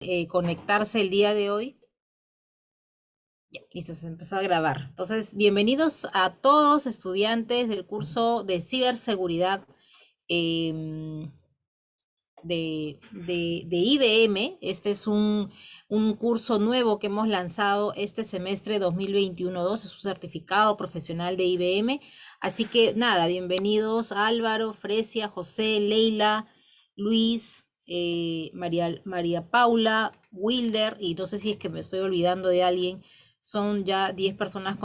eh, conectarse el día de hoy. Ya, listo, se empezó a grabar. Entonces, bienvenidos a todos estudiantes del curso de ciberseguridad em, de, de, IBM. Este es un, un, curso nuevo que hemos lanzado este semestre 2021-2. Es un certificado profesional de IBM. Así que nada, bienvenidos Álvaro, Fresia, José, Leila, Luis, eh, María, María Paula, Wilder, y no sé si es que me estoy olvidando de alguien, son ya 10 personas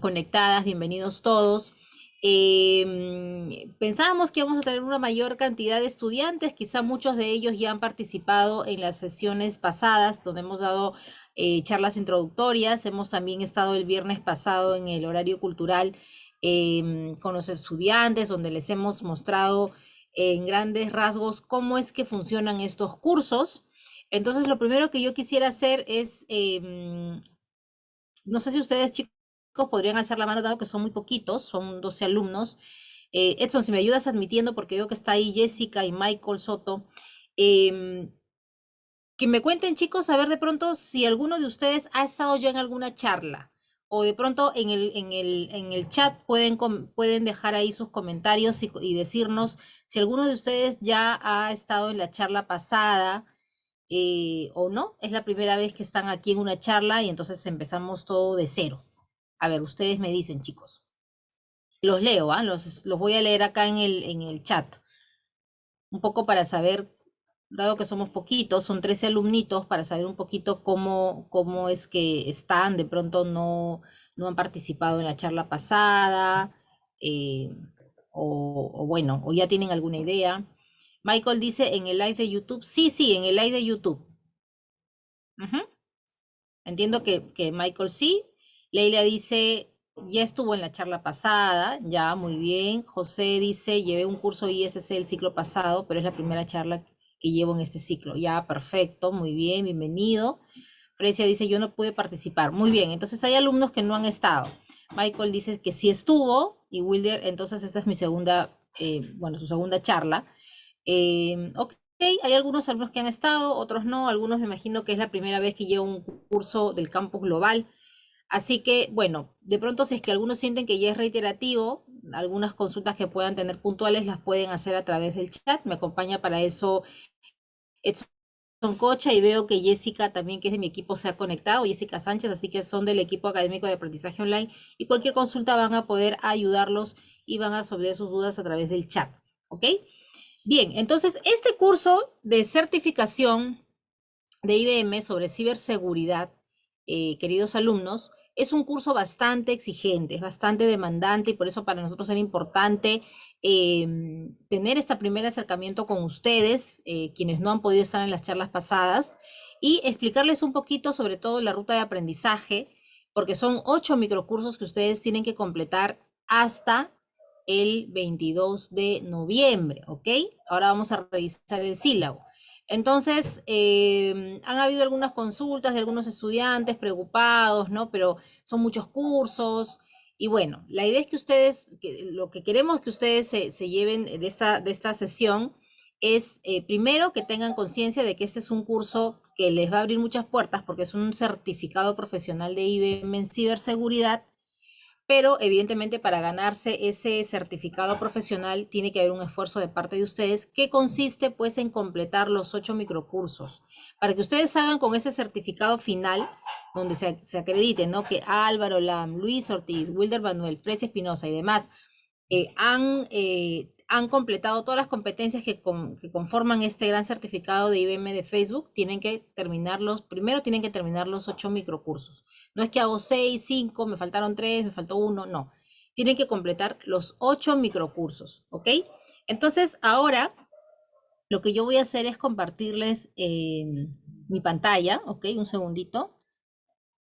conectadas, bienvenidos todos. Em, pensábamos que íbamos a tener una mayor cantidad de estudiantes, quizá muchos de ellos ya han participado en las sesiones pasadas, donde hemos dado eh, charlas introductorias, hemos también estado el viernes pasado en el horario cultural em, con los estudiantes, donde les hemos mostrado en grandes rasgos cómo es que funcionan estos cursos. Entonces, lo primero que yo quisiera hacer es, em, no sé si ustedes chicos podrían alzar la mano, dado que son muy poquitos, son 12 alumnos. Eh, Edson, si me ayudas admitiendo, porque veo que está ahí Jessica y Michael Soto. Em, que me cuenten, chicos, a ver de pronto si alguno de ustedes ha estado ya en alguna charla o de pronto en el, en el, en el chat pueden, pueden dejar ahí sus comentarios y, decirnos si alguno de ustedes ya ha estado en la charla pasada eh, o no. Es la primera vez que están aquí en una charla y entonces empezamos todo de cero. A ver, ustedes me dicen, chicos. Los leo, ¿ah? los, los, voy a leer acá en el, en el chat. Un poco para saber dado que somos poquitos, son 13 alumnitos, para saber un poquito cómo, cómo es que están, de pronto no, no han participado en la charla pasada, eh, o, bueno, o ya tienen alguna idea. Michael dice en el live de YouTube, sí, sí, en el live de YouTube. Entiendo que, que Michael sí. Leila dice, ya estuvo en la charla pasada, ya, muy bien. José dice, llevé un curso ISC el ciclo pasado, pero es la primera charla que llevo en este ciclo. Ya, perfecto, muy bien, bienvenido. Frecia dice, yo no pude participar. Muy bien, entonces hay alumnos que no han estado. Michael dice que sí estuvo y Wilder, entonces esta es mi segunda, eh, bueno, su segunda charla. Eh, ok, hay algunos alumnos que han estado, otros no, algunos me imagino que es la primera vez que llevo un curso del campus global. Así que, bueno, de pronto si es que algunos sienten que ya es reiterativo, algunas consultas que puedan tener puntuales las pueden hacer a través del chat. Me acompaña para eso Edson Cocha y veo que Jessica también, que es de mi equipo, se ha conectado, Jessica Sánchez, así que son del equipo académico de aprendizaje online y cualquier consulta van a poder ayudarlos y van a resolver sus dudas a través del chat, ¿ok? Bien, entonces este curso de certificación de IBM sobre ciberseguridad, eh, queridos alumnos, es un curso bastante exigente, es bastante demandante y por eso para nosotros era importante Em, tener este primer acercamiento con ustedes, eh, quienes no han podido estar en las charlas pasadas, y explicarles un poquito sobre todo la ruta de aprendizaje, porque son ocho microcursos que ustedes tienen que completar hasta el 22 de noviembre, ¿ok? Ahora vamos a revisar el sílabo. Entonces, em, han habido algunas consultas de algunos estudiantes preocupados, ¿no? Pero son muchos cursos, y bueno, la idea es que ustedes, lo que queremos que ustedes se, lleven de esta, de esta sesión es, eh, primero, que tengan conciencia de que este es un curso que les va a abrir muchas puertas porque es un certificado profesional de IBM en ciberseguridad pero evidentemente para ganarse ese certificado profesional tiene que haber un esfuerzo de parte de ustedes que consiste pues en completar los ocho microcursos para que ustedes hagan con ese certificado final donde se, se acredite ¿no? que Álvaro Lam, Luis Ortiz, Wilder Manuel, Precia Espinosa y demás eh, han, eh, han completado todas las competencias que, conforman este gran certificado de IBM de Facebook, tienen que terminarlos, primero tienen que terminar los ocho microcursos. No es que hago seis, cinco, me faltaron tres, me faltó uno, no. Tienen que completar los ocho microcursos, ¿ok? Entonces, ahora lo que yo voy a hacer es compartirles mi pantalla, ¿ok? Un segundito.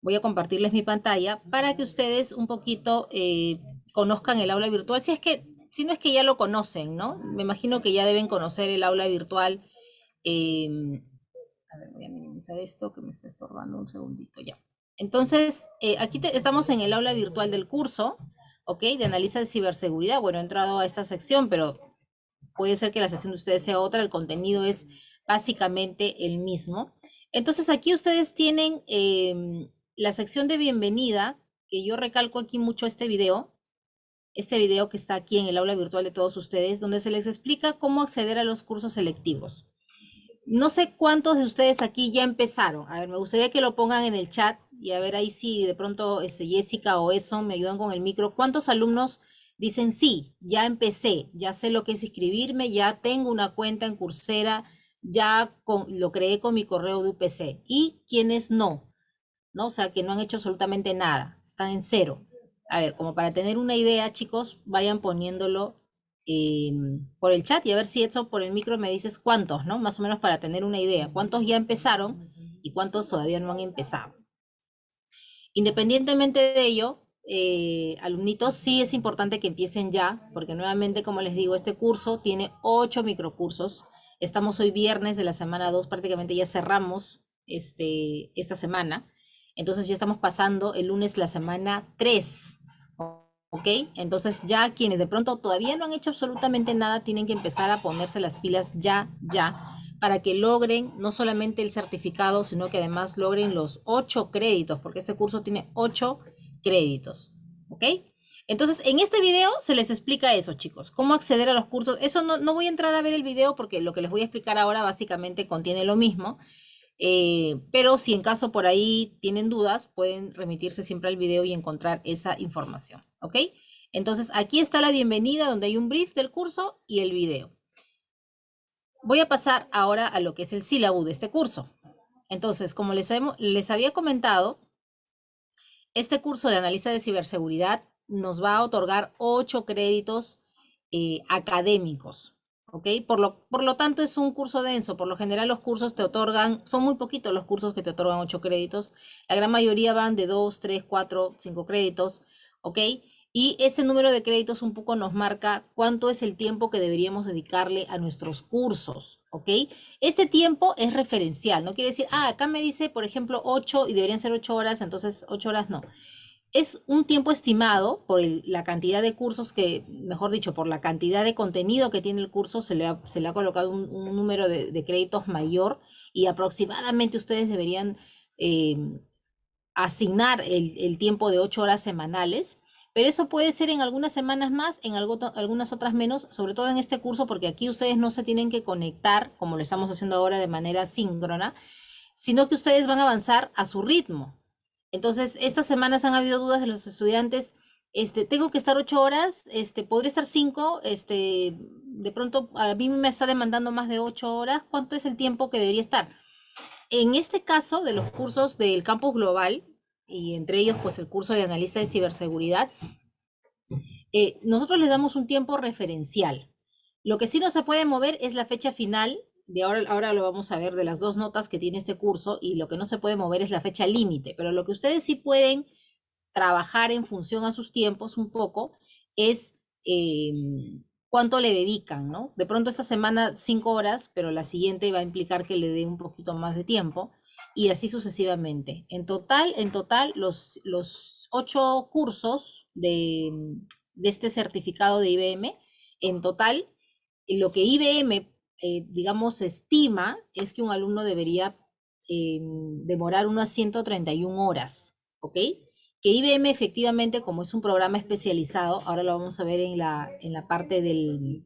Voy a compartirles mi pantalla para que ustedes un poquito eh, conozcan el aula virtual. Si es que, si no es que ya lo conocen, ¿no? Me imagino que ya deben conocer el aula virtual. Em, a ver, voy a minimizar esto que me está estorbando un segundito ya. Entonces, eh, aquí estamos en el aula virtual del curso, ¿ok? De analiza de ciberseguridad. Bueno, he entrado a esta sección, pero puede ser que la sesión de ustedes sea otra. El contenido es básicamente el mismo. Entonces aquí ustedes tienen em, la sección de bienvenida, que yo recalco aquí mucho este video, este video que está aquí en el aula virtual de todos ustedes, donde se les explica cómo acceder a los cursos selectivos. No sé cuántos de ustedes aquí ya empezaron. A ver, me gustaría que lo pongan en el chat y a ver ahí si de pronto este, Jessica o eso me ayudan con el micro. ¿Cuántos alumnos dicen sí, ya empecé, ya sé lo que es inscribirme, ya tengo una cuenta en Coursera, ya lo creé con mi correo de UPC? Y quienes no, ¿no? O sea, que no han hecho absolutamente nada, están en cero. A ver, como para tener una idea, chicos, vayan poniéndolo em, por el chat y a ver si eso por el micro me dices cuántos, ¿no? Más o menos para tener una idea. ¿Cuántos ya empezaron y cuántos todavía no han empezado? Independientemente de ello, eh, alumnitos, sí es importante que empiecen ya, porque nuevamente, como les digo, este curso tiene ocho microcursos. Estamos hoy viernes de la semana 2, prácticamente ya cerramos este, esta semana. Entonces ya estamos pasando el lunes la semana 3. ¿Ok? Entonces ya quienes de pronto todavía no han hecho absolutamente nada tienen que empezar a ponerse las pilas ya, ya, para que logren no solamente el certificado, sino que además logren los ocho créditos, porque este curso tiene ocho créditos. ¿Ok? Entonces, en este video se les explica eso, chicos, cómo acceder a los cursos. Eso no, no voy a entrar a ver el video porque lo que les voy a explicar ahora básicamente contiene lo mismo. Eh, pero si en caso por ahí tienen dudas, pueden remitirse siempre al video y encontrar esa información, ¿ok? Entonces, aquí está la bienvenida donde hay un brief del curso y el video. Voy a pasar ahora a lo que es el sílabo de este curso. Entonces, como les, les había comentado, este curso de análisis de ciberseguridad nos va a otorgar ocho créditos eh, académicos, ¿ok? Por lo, por lo tanto, es un curso denso. Por lo general, los cursos te otorgan, son muy poquitos los cursos que te otorgan 8 créditos. La gran mayoría van de 2, 3, 4, 5 créditos, ¿ok? Y este número de créditos un poco nos marca cuánto es el tiempo que deberíamos dedicarle a nuestros cursos, ¿ok? Este tiempo es referencial, no quiere decir, ah, acá me dice, por ejemplo, 8 y deberían ser 8 horas, entonces 8 horas no es un tiempo estimado por la cantidad de cursos que, mejor dicho, por la cantidad de contenido que tiene el curso, se le ha, colocado un, número de, créditos mayor y aproximadamente ustedes deberían eh, asignar el, tiempo de ocho horas semanales. Pero eso puede ser en algunas semanas más, en algunas otras menos, sobre todo en este curso, porque aquí ustedes no se tienen que conectar, como lo estamos haciendo ahora de manera síncrona, sino que ustedes van a avanzar a su ritmo. Entonces, estas semanas han habido dudas de los estudiantes. Este, tengo que estar ocho horas, este, podría estar cinco, este, de pronto a mí me está demandando más de ocho horas. ¿Cuánto es el tiempo que debería estar? En este caso de los cursos del campus global, y entre ellos pues el curso de analista de ciberseguridad, eh, nosotros les damos un tiempo referencial. Lo que sí no se puede mover es la fecha final de ahora, ahora lo vamos a ver de las dos notas que tiene este curso y lo que no se puede mover es la fecha límite, pero lo que ustedes sí pueden trabajar en función a sus tiempos un poco es em, cuánto le dedican, ¿no? De pronto esta semana cinco horas, pero la siguiente va a implicar que le dé un poquito más de tiempo y así sucesivamente. En total, en total, los, los ocho cursos de, de este certificado de IBM, en total, lo que IBM eh, digamos, estima es que un alumno debería em, demorar unas 131 horas, ¿ok? Que IBM efectivamente, como es un programa especializado, ahora lo vamos a ver en la, en la parte del,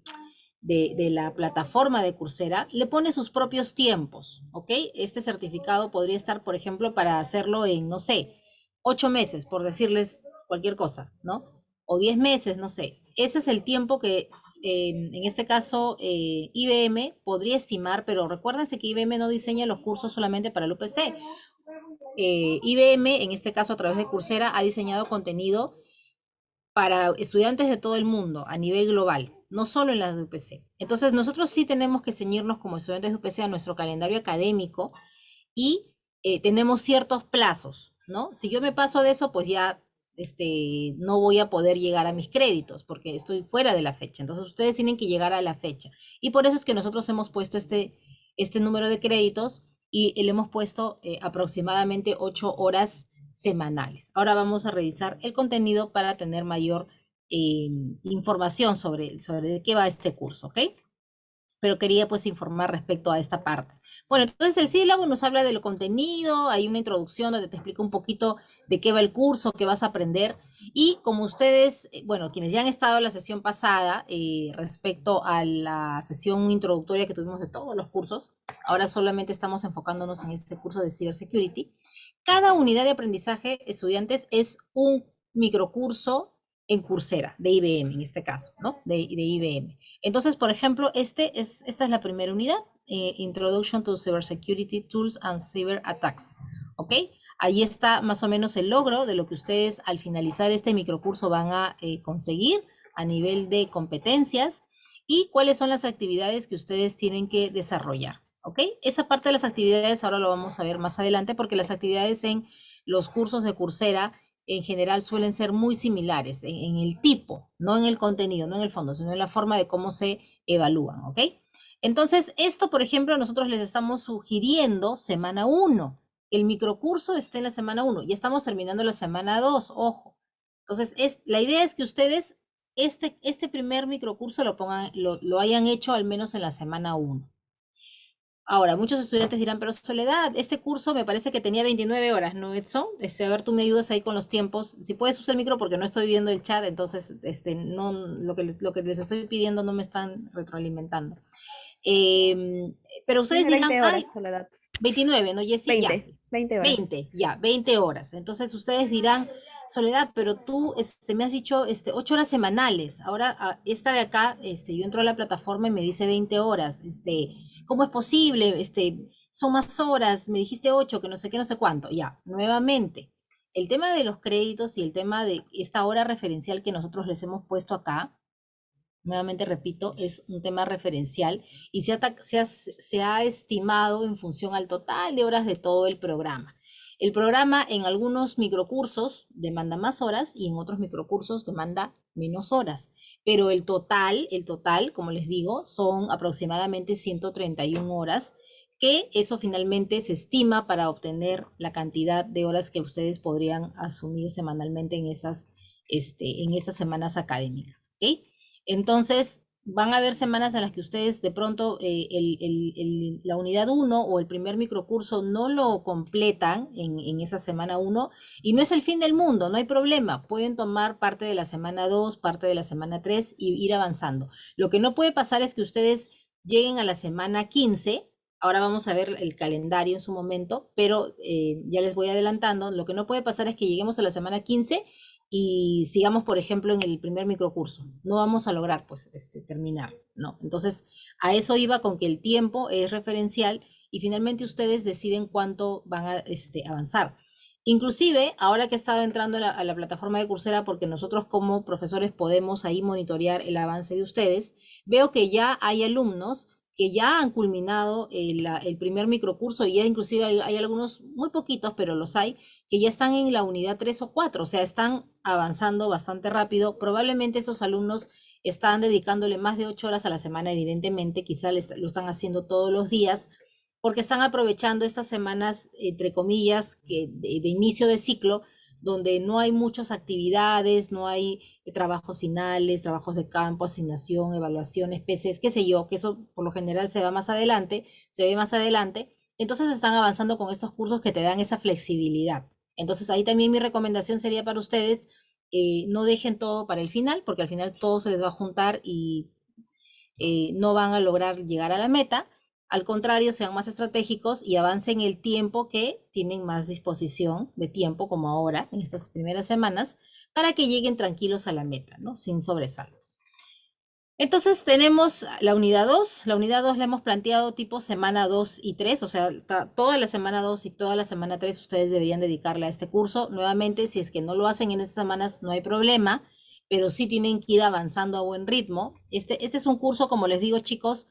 de, la plataforma de Coursera, le pone sus propios tiempos, ¿ok? Este certificado podría estar, por ejemplo, para hacerlo en, no sé, ocho meses, por decirles cualquier cosa, ¿no? O diez meses, no sé ese es el tiempo que em, en este caso eh, IBM podría estimar, pero recuérdense que IBM no diseña los cursos solamente para el UPC. Eh, IBM, en este caso a través de Coursera, ha diseñado contenido para estudiantes de todo el mundo a nivel global, no solo en las de UPC. Entonces nosotros sí tenemos que ceñirnos como estudiantes de UPC a nuestro calendario académico y eh, tenemos ciertos plazos, ¿no? Si yo me paso de eso, pues ya este, no voy a poder llegar a mis créditos porque estoy fuera de la fecha. Entonces ustedes tienen que llegar a la fecha. Y por eso es que nosotros hemos puesto este, este número de créditos y le hemos puesto eh, aproximadamente ocho horas semanales. Ahora vamos a revisar el contenido para tener mayor eh, información sobre, sobre de qué va este curso, ¿ok? pero quería pues informar respecto a esta parte. Bueno, entonces el sílabo nos habla del contenido, hay una introducción donde te explica un poquito de qué va el curso, qué vas a aprender. Y como ustedes, eh, bueno, quienes ya han estado en la sesión pasada eh, respecto a la sesión introductoria que tuvimos de todos los cursos, ahora solamente estamos enfocándonos en este curso de Cybersecurity. Cada unidad de aprendizaje, estudiantes, es un microcurso en Coursera, de IBM en este caso, ¿no? De, de IBM. Entonces, por ejemplo, este es, esta es la primera unidad, eh, Introduction to Cybersecurity Tools and Cyber Attacks, ¿ok? Ahí está más o menos el logro de lo que ustedes al finalizar este microcurso van a eh, conseguir a nivel de competencias y cuáles son las actividades que ustedes tienen que desarrollar, ¿ok? Esa parte de las actividades ahora lo vamos a ver más adelante porque las actividades en los cursos de Coursera en general suelen ser muy similares en, el tipo, no en el contenido, no en el fondo, sino en la forma de cómo se evalúan, ¿ok? Entonces, esto, por ejemplo, nosotros les estamos sugiriendo semana 1. El microcurso está en la semana 1 y estamos terminando la semana 2, ojo. Entonces, es, la idea es que ustedes este, este primer microcurso lo, pongan, lo, lo hayan hecho al menos en la semana 1. Ahora, muchos estudiantes dirán, pero Soledad, este curso me parece que tenía 29 horas, ¿no, Edson? Este, a ver, tú me ayudas ahí con los tiempos. Si puedes usar el micro porque no estoy viendo el chat, entonces este, no, lo, que, lo que les estoy pidiendo no me están retroalimentando. Em, pero ustedes dirán, horas, Soledad. 29, ¿no, Jessy? 20, ya. 20 horas. 20, ya, 20 horas. Entonces ustedes dirán, Soledad, pero tú este, me has dicho este, 8 horas semanales. Ahora, ah, esta de acá, este, yo entro a la plataforma y me dice 20 horas. Este, ¿Cómo es posible? Este, son más horas, me dijiste ocho, que no sé qué, no sé cuánto. Ya, nuevamente, el tema de los créditos y el tema de esta hora referencial que nosotros les hemos puesto acá, nuevamente repito, es un tema referencial y se ha, se ha estimado en función al total de horas de todo el programa. El programa en algunos microcursos demanda más horas y en otros microcursos demanda menos horas pero el total, el total, como les digo, son aproximadamente 131 horas, que eso finalmente se estima para obtener la cantidad de horas que ustedes podrían asumir semanalmente en esas, este, en semanas académicas. ¿okay? Entonces, van a haber semanas en las que ustedes de pronto eh, la unidad 1 o el primer microcurso no lo completan en, esa semana 1 y no es el fin del mundo, no hay problema. Pueden tomar parte de la semana 2, parte de la semana 3 y ir avanzando. Lo que no puede pasar es que ustedes lleguen a la semana 15. Ahora vamos a ver el calendario en su momento, pero eh, ya les voy adelantando. Lo que no puede pasar es que lleguemos a la semana 15 y sigamos, por ejemplo, en el primer microcurso. No vamos a lograr, pues, este, terminar, ¿no? Entonces, a eso iba con que el tiempo es referencial y finalmente ustedes deciden cuánto van a este, avanzar. Inclusive, ahora que he estado entrando a la, plataforma de Coursera, porque nosotros como profesores podemos ahí monitorear el avance de ustedes, veo que ya hay alumnos que ya han culminado el, el primer microcurso y ya inclusive hay, hay, algunos, muy poquitos, pero los hay, que ya están en la unidad 3 o 4, o sea, están avanzando bastante rápido. Probablemente esos alumnos están dedicándole más de 8 horas a la semana, evidentemente, quizá lo están haciendo todos los días, porque están aprovechando estas semanas, entre comillas, de, de inicio de ciclo, donde no hay muchas actividades, no hay trabajos finales, trabajos de campo, asignación, evaluaciones, PCs, qué sé yo, que eso por lo general se va más adelante, se ve más adelante. Entonces están avanzando con estos cursos que te dan esa flexibilidad. Entonces ahí también mi recomendación sería para ustedes, eh, no dejen todo para el final, porque al final todo se les va a juntar y eh, no van a lograr llegar a la meta. Al contrario, sean más estratégicos y avancen el tiempo que tienen más disposición de tiempo, como ahora, en estas primeras semanas, para que lleguen tranquilos a la meta, ¿no? Sin sobresaltos. Entonces tenemos la unidad 2. La unidad 2 la hemos planteado tipo semana 2 y 3, o sea, toda la semana 2 y toda la semana 3 ustedes deberían dedicarle a este curso. Nuevamente, si es que no lo hacen en estas semanas, no hay problema, pero sí tienen que ir avanzando a buen ritmo. Este, este es un curso, como les digo chicos,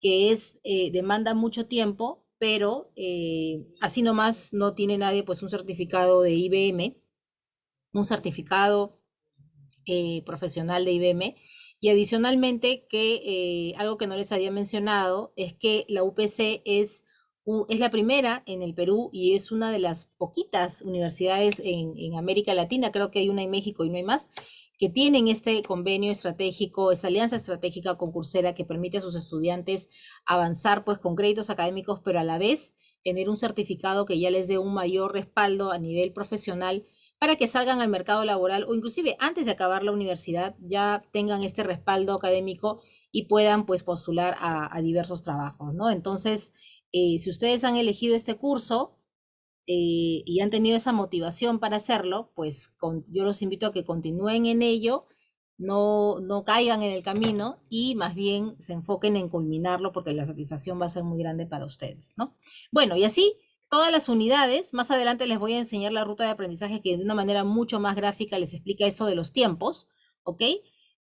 que es eh, demanda mucho tiempo, pero eh, así nomás no tiene nadie pues un certificado de IBM, un certificado eh, profesional de IBM y adicionalmente, que eh, algo que no les había mencionado es que la UPC es, es la primera en el Perú y es una de las poquitas universidades en, América Latina, creo que hay una en México y no hay más, que tienen este convenio estratégico, esta alianza estratégica con Coursera que permite a sus estudiantes avanzar pues con créditos académicos, pero a la vez tener un certificado que ya les dé un mayor respaldo a nivel profesional para que salgan al mercado laboral o inclusive antes de acabar la universidad ya tengan este respaldo académico y puedan pues postular a, diversos trabajos, ¿no? Entonces, eh, si ustedes han elegido este curso eh, y han tenido esa motivación para hacerlo, pues yo los invito a que continúen en ello, no, no caigan en el camino y más bien se enfoquen en culminarlo porque la satisfacción va a ser muy grande para ustedes, ¿no? Bueno, y así todas las unidades. Más adelante les voy a enseñar la ruta de aprendizaje que de una manera mucho más gráfica les explica eso de los tiempos, ¿ok?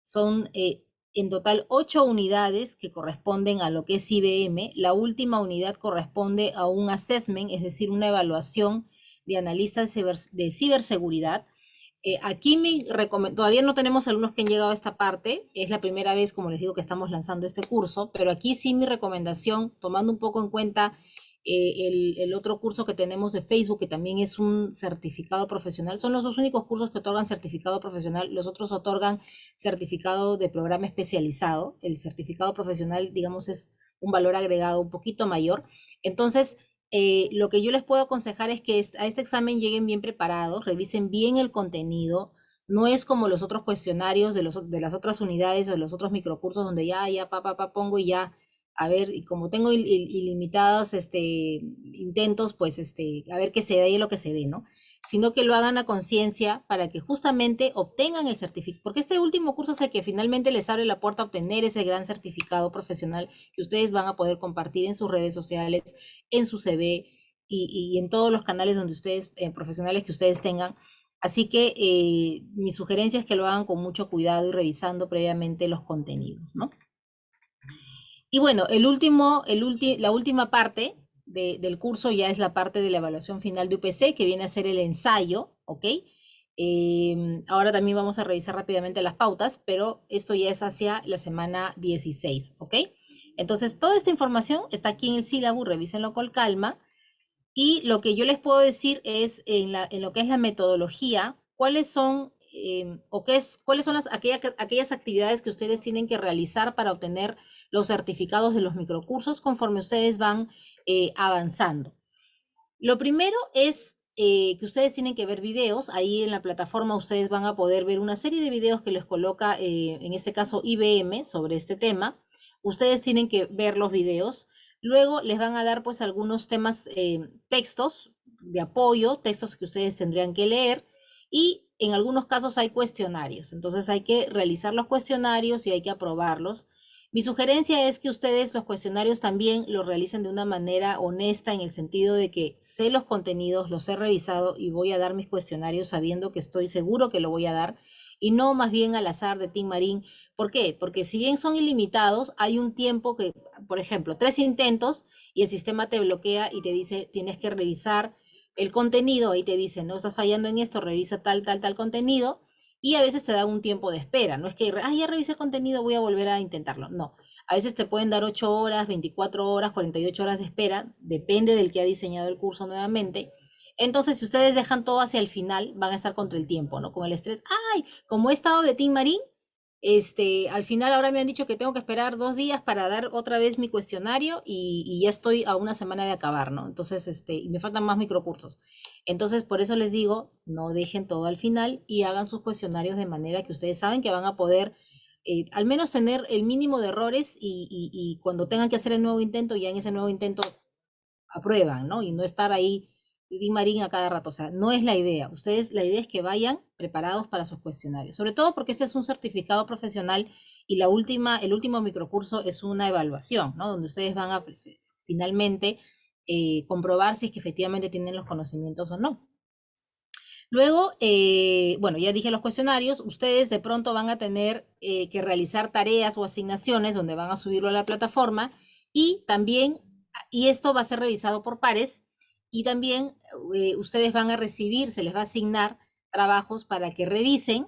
Son eh, en total ocho unidades que corresponden a lo que es IBM. La última unidad corresponde a un assessment, es decir, una evaluación de analistas de ciberseguridad. Eh, aquí me todavía no tenemos alumnos que han llegado a esta parte, es la primera vez, como les digo, que estamos lanzando este curso, pero aquí sí mi recomendación, tomando un poco en cuenta eh, el, otro curso que tenemos de Facebook, que también es un certificado profesional. Son los dos únicos cursos que otorgan certificado profesional. Los otros otorgan certificado de programa especializado. El certificado profesional, digamos, es un valor agregado un poquito mayor. Entonces, eh, lo que yo les puedo aconsejar es que a este examen lleguen bien preparados, revisen bien el contenido. No es como los otros cuestionarios de, las otras unidades o de los otros microcursos donde ya, ya, pa, pa, pa, pongo y ya a ver, y como tengo ilimitados este, intentos, pues este, a ver qué se dé lo que se dé, ¿no? Sino que lo hagan a conciencia para que justamente obtengan el certificado, porque este último curso es el que finalmente les abre la puerta a obtener ese gran certificado profesional que ustedes van a poder compartir en sus redes sociales, en su CV y, en todos los canales donde ustedes, eh, profesionales que ustedes tengan. Así que eh, mi sugerencia es que lo hagan con mucho cuidado y revisando previamente los contenidos, ¿no? Y bueno, el último, el la última parte del curso ya es la parte de la evaluación final de UPC, que viene a ser el ensayo, ¿ok? Em, ahora también vamos a revisar rápidamente las pautas, pero esto ya es hacia la semana 16, ¿ok? Entonces, toda esta información está aquí en el sílabo, revísenlo con calma. Y lo que yo les puedo decir es, en, la, en lo que es la metodología, cuáles son, em, o qué es, cuáles son las, aquellas, actividades que ustedes tienen que realizar para obtener los certificados de los microcursos conforme ustedes van eh, avanzando. Lo primero es eh, que ustedes tienen que ver videos. Ahí en la plataforma ustedes van a poder ver una serie de videos que les coloca, eh, en este caso IBM, sobre este tema. Ustedes tienen que ver los videos. Luego les van a dar pues algunos temas, textos de apoyo, textos que ustedes tendrían que leer. Y en algunos casos hay cuestionarios. Entonces hay que realizar los cuestionarios y hay que aprobarlos. Mi sugerencia es que ustedes los cuestionarios también lo realicen de una manera honesta en el sentido de que sé los contenidos, los he revisado y voy a dar mis cuestionarios sabiendo que estoy seguro que lo voy a dar y no más bien al azar de Team Marín. ¿Por qué? Porque si bien son ilimitados, hay un tiempo que, por ejemplo, tres intentos y el sistema te bloquea y te dice tienes que revisar el contenido, ahí te dice, no estás fallando en esto, revisa tal, tal, tal contenido y a veces te da un tiempo de espera, no es que, ah, ya revisé el contenido, voy a volver a intentarlo, no. A veces te pueden dar 8 horas, 24 horas, 48 horas de espera, depende del que ha diseñado el curso nuevamente. Entonces, si ustedes dejan todo hacia el final, van a estar contra el tiempo, ¿no? Con el estrés. ¡Ay! Como he estado de Team Marín, este, al final ahora me han dicho que tengo que esperar dos días para dar otra vez mi cuestionario y, ya estoy a una semana de acabar, ¿no? Entonces, este, y me faltan más microcursos. Entonces, por eso les digo, no dejen todo al final y hagan sus cuestionarios de manera que ustedes saben que van a poder eh, al menos tener el mínimo de errores y, y, cuando tengan que hacer el nuevo intento, ya en ese nuevo intento aprueban, ¿no? Y no estar ahí Di Marín a cada rato. O sea, no es la idea. Ustedes, la idea es que vayan preparados para sus cuestionarios. Sobre todo porque este es un certificado profesional y la última, el último microcurso es una evaluación, ¿no? Donde ustedes van a finalmente eh, comprobar si es que efectivamente tienen los conocimientos o no. Luego, eh, bueno, ya dije los cuestionarios, ustedes de pronto van a tener eh, que realizar tareas o asignaciones donde van a subirlo a la plataforma y también, y esto va a ser revisado por pares, y también eh, ustedes van a recibir, se les va a asignar trabajos para que revisen.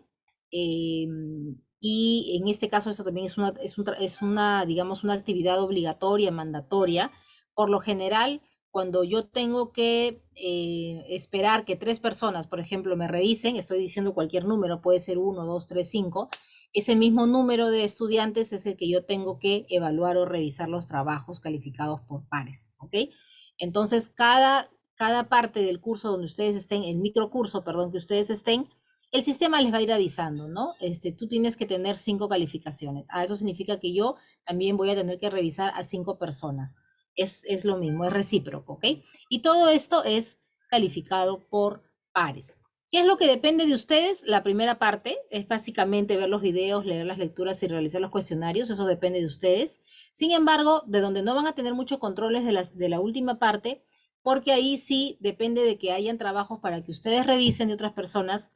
Em, y en este caso, esto también es una, es, una, digamos, una actividad obligatoria, mandatoria. Por lo general, cuando yo tengo que eh, esperar que tres personas, por ejemplo, me revisen, estoy diciendo cualquier número, puede ser uno, dos, tres, cinco, ese mismo número de estudiantes es el que yo tengo que evaluar o revisar los trabajos calificados por pares. Entonces, cada, cada parte del curso donde ustedes estén, el microcurso, perdón, que ustedes estén, el sistema les va a ir avisando, ¿no? Este, tú tienes que tener cinco calificaciones. Ah, eso significa que yo también voy a tener que revisar a cinco personas. Es, es lo mismo, es recíproco, ¿ok? Y todo esto es calificado por pares. ¿Qué es lo que depende de ustedes? La primera parte es básicamente ver los videos, leer las lecturas y realizar los cuestionarios. Eso depende de ustedes. Sin embargo, de donde no van a tener muchos controles de, las, de la última parte, porque ahí sí depende de que hayan trabajos para que ustedes revisen de otras personas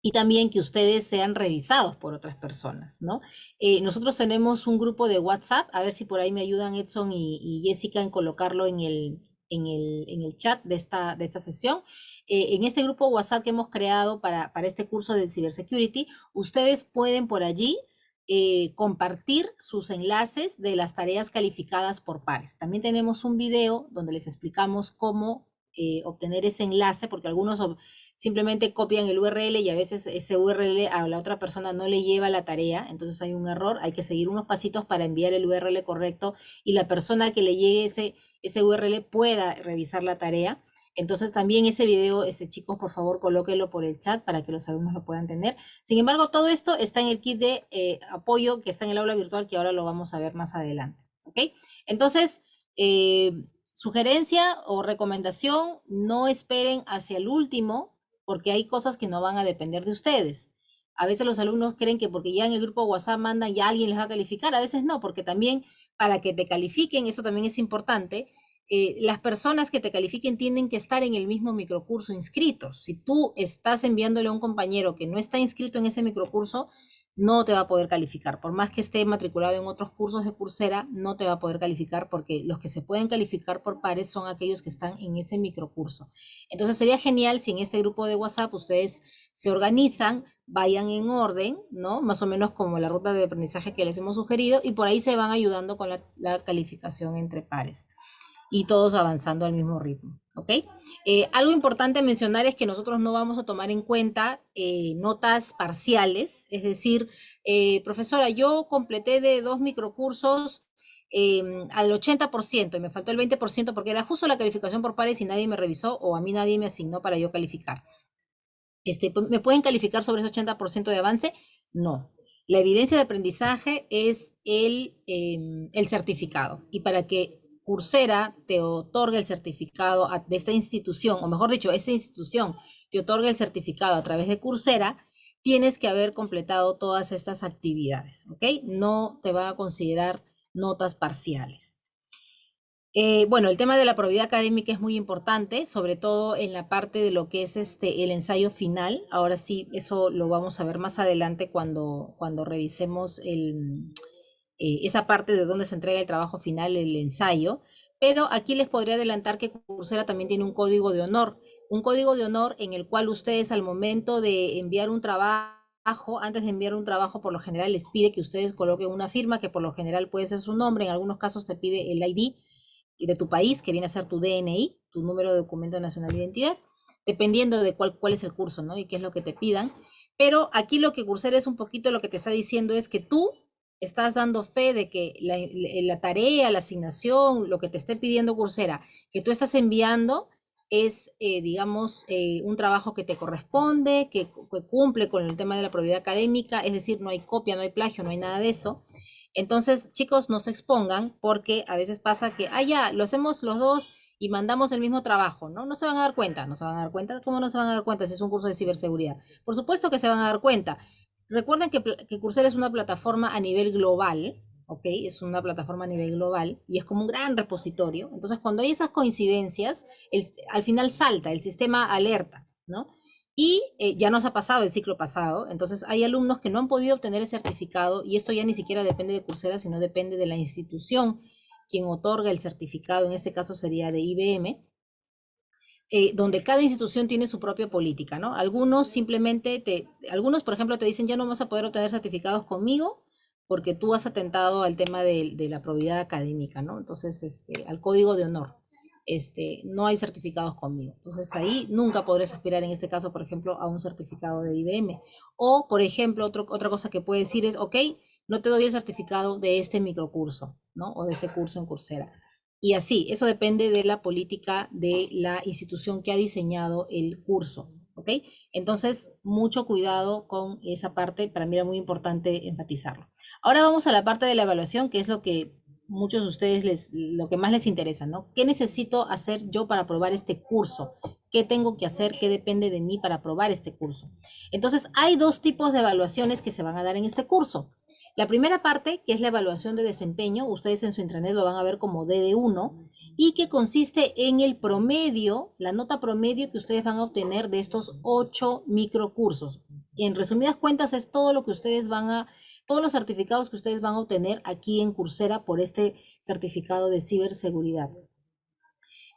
y también que ustedes sean revisados por otras personas, ¿no? Eh, nosotros tenemos un grupo de WhatsApp, a ver si por ahí me ayudan Edson y, Jessica en colocarlo en el, en el, en el chat de esta, de esta sesión. Eh, en este grupo WhatsApp que hemos creado para, para este curso de Cybersecurity, ustedes pueden por allí eh, compartir sus enlaces de las tareas calificadas por pares. También tenemos un video donde les explicamos cómo eh, obtener ese enlace, porque algunos simplemente copian el URL y a veces ese URL a la otra persona no le lleva la tarea, entonces hay un error, hay que seguir unos pasitos para enviar el URL correcto y la persona que le llegue ese, ese URL pueda revisar la tarea. Entonces también ese video, ese chicos, por favor, colóquenlo por el chat para que los alumnos lo puedan tener. Sin embargo, todo esto está en el kit de eh, apoyo que está en el aula virtual que ahora lo vamos a ver más adelante. ¿Ok? Entonces, eh, sugerencia o recomendación, no esperen hacia el último porque hay cosas que no van a depender de ustedes. A veces los alumnos creen que porque ya en el grupo WhatsApp mandan ya alguien les va a calificar, a veces no, porque también para que te califiquen, eso también es importante, eh, las personas que te califiquen tienen que estar en el mismo microcurso inscritos. Si tú estás enviándole a un compañero que no está inscrito en ese microcurso, no te va a poder calificar. Por más que esté matriculado en otros cursos de Coursera, no te va a poder calificar porque los que se pueden calificar por pares son aquellos que están en ese microcurso. Entonces sería genial si en este grupo de WhatsApp ustedes se organizan, vayan en orden, ¿no? Más o menos como la ruta de aprendizaje que les hemos sugerido y por ahí se van ayudando con la calificación entre pares y todos avanzando al mismo ritmo. ¿ok? Eh, algo importante mencionar es que nosotros no vamos a tomar en cuenta eh, notas parciales, es decir, eh, profesora, yo completé de dos microcursos em, al 80% y me faltó el 20% porque era justo la calificación por pares y nadie me revisó o a mí nadie me asignó para yo calificar. Este, ¿Me pueden calificar sobre ese 80% de avance? No. La evidencia de aprendizaje es el, em, el certificado y para que Coursera te otorga el certificado de esta institución, o mejor dicho, esta institución te otorga el certificado a través de Coursera, tienes que haber completado todas estas actividades, ¿ok? No te va a considerar notas parciales. Eh, bueno, el tema de la probidad académica es muy importante, sobre todo en la parte de lo que es este, el ensayo final. Ahora sí, eso lo vamos a ver más adelante cuando, cuando revisemos el, eh, esa parte de donde se entrega el trabajo final, el ensayo, pero aquí les podría adelantar que Coursera también tiene un código de honor, un código de honor en el cual ustedes al momento de enviar un trabajo, antes de enviar un trabajo, por lo general les pide que ustedes coloquen una firma, que por lo general puede ser su nombre, en algunos casos te pide el ID de tu país, que viene a ser tu DNI, tu número de documento nacional de identidad, dependiendo de cuál, cuál es el curso, ¿no? Y qué es lo que te pidan. Pero aquí lo que Coursera es un poquito lo que te está diciendo es que tú estás dando fe de que la, tarea, la asignación, lo que te esté pidiendo Coursera, que tú estás enviando es, eh, digamos, eh, un trabajo que te corresponde, que, cumple con el tema de la probidad académica, es decir, no hay copia, no hay plagio, no hay nada de eso. Entonces, chicos, no se expongan porque a veces pasa que, ah, ya, lo hacemos los dos y mandamos el mismo trabajo, ¿no? No se van a dar cuenta, no se van a dar cuenta. ¿Cómo no se van a dar cuenta si es un curso de ciberseguridad? Por supuesto que se van a dar cuenta. Recuerden que, que Coursera es una plataforma a nivel global, ¿ok? Es una plataforma a nivel global y es como un gran repositorio. Entonces, cuando hay esas coincidencias, al final salta, el sistema alerta, ¿no? Y eh, ya nos ha pasado el ciclo pasado, entonces hay alumnos que no han podido obtener el certificado y esto ya ni siquiera depende de Coursera, sino depende de la institución quien otorga el certificado, en este caso sería de IBM, eh, donde cada institución tiene su propia política, ¿no? Algunos simplemente, te, algunos por ejemplo te dicen ya no vas a poder obtener certificados conmigo porque tú has atentado al tema de, la probidad académica, ¿no? Entonces, este, al código de honor. este, no hay certificados conmigo. Entonces ahí nunca podrás aspirar en este caso, por ejemplo, a un certificado de IBM. O, por ejemplo, otra cosa que puede decir es, ok, no te doy el certificado de este microcurso, ¿no? O de este curso en Coursera. Y así, eso depende de la política de la institución que ha diseñado el curso, ¿ok? Entonces, mucho cuidado con esa parte, para mí era muy importante enfatizarlo. Ahora vamos a la parte de la evaluación, que es lo que muchos de ustedes les, lo que más les interesa, ¿no? ¿Qué necesito hacer yo para aprobar este curso? ¿Qué tengo que hacer? ¿Qué depende de mí para aprobar este curso? Entonces, hay dos tipos de evaluaciones que se van a dar en este curso. La primera parte, que es la evaluación de desempeño, ustedes en su intranet lo van a ver como DD1, y que consiste en el promedio, la nota promedio que ustedes van a obtener de estos ocho microcursos. En resumidas cuentas, es todo lo que ustedes van a todos los certificados que ustedes van a obtener aquí en Coursera por este certificado de ciberseguridad.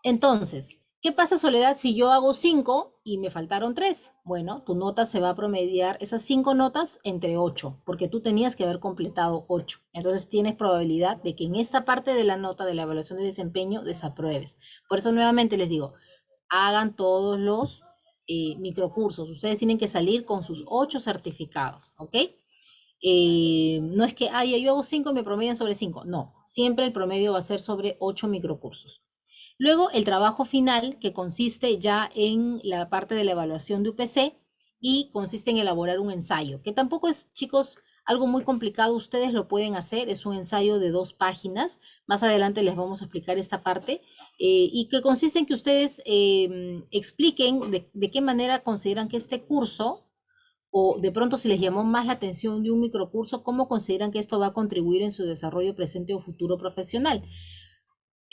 Entonces, ¿qué pasa Soledad si yo hago cinco y me faltaron tres? Bueno, tu nota se va a promediar esas cinco notas entre ocho, porque tú tenías que haber completado ocho. Entonces tienes probabilidad de que en esta parte de la nota de la evaluación de desempeño desapruebes. Por eso nuevamente les digo, hagan todos los eh, microcursos. Ustedes tienen que salir con sus ocho certificados, ¿ok? Eh, no es que, ay, yo hago 5 y me promedian sobre 5. No, siempre el promedio va a ser sobre 8 microcursos. Luego, el trabajo final, que consiste ya en la parte de la evaluación de UPC y consiste en elaborar un ensayo, que tampoco es, chicos, algo muy complicado. Ustedes lo pueden hacer. Es un ensayo de dos páginas. Más adelante les vamos a explicar esta parte. Eh, y que consiste en que ustedes em, expliquen de qué manera consideran que este curso o de pronto si les llamó más la atención de un microcurso, ¿cómo consideran que esto va a contribuir en su desarrollo presente o futuro profesional?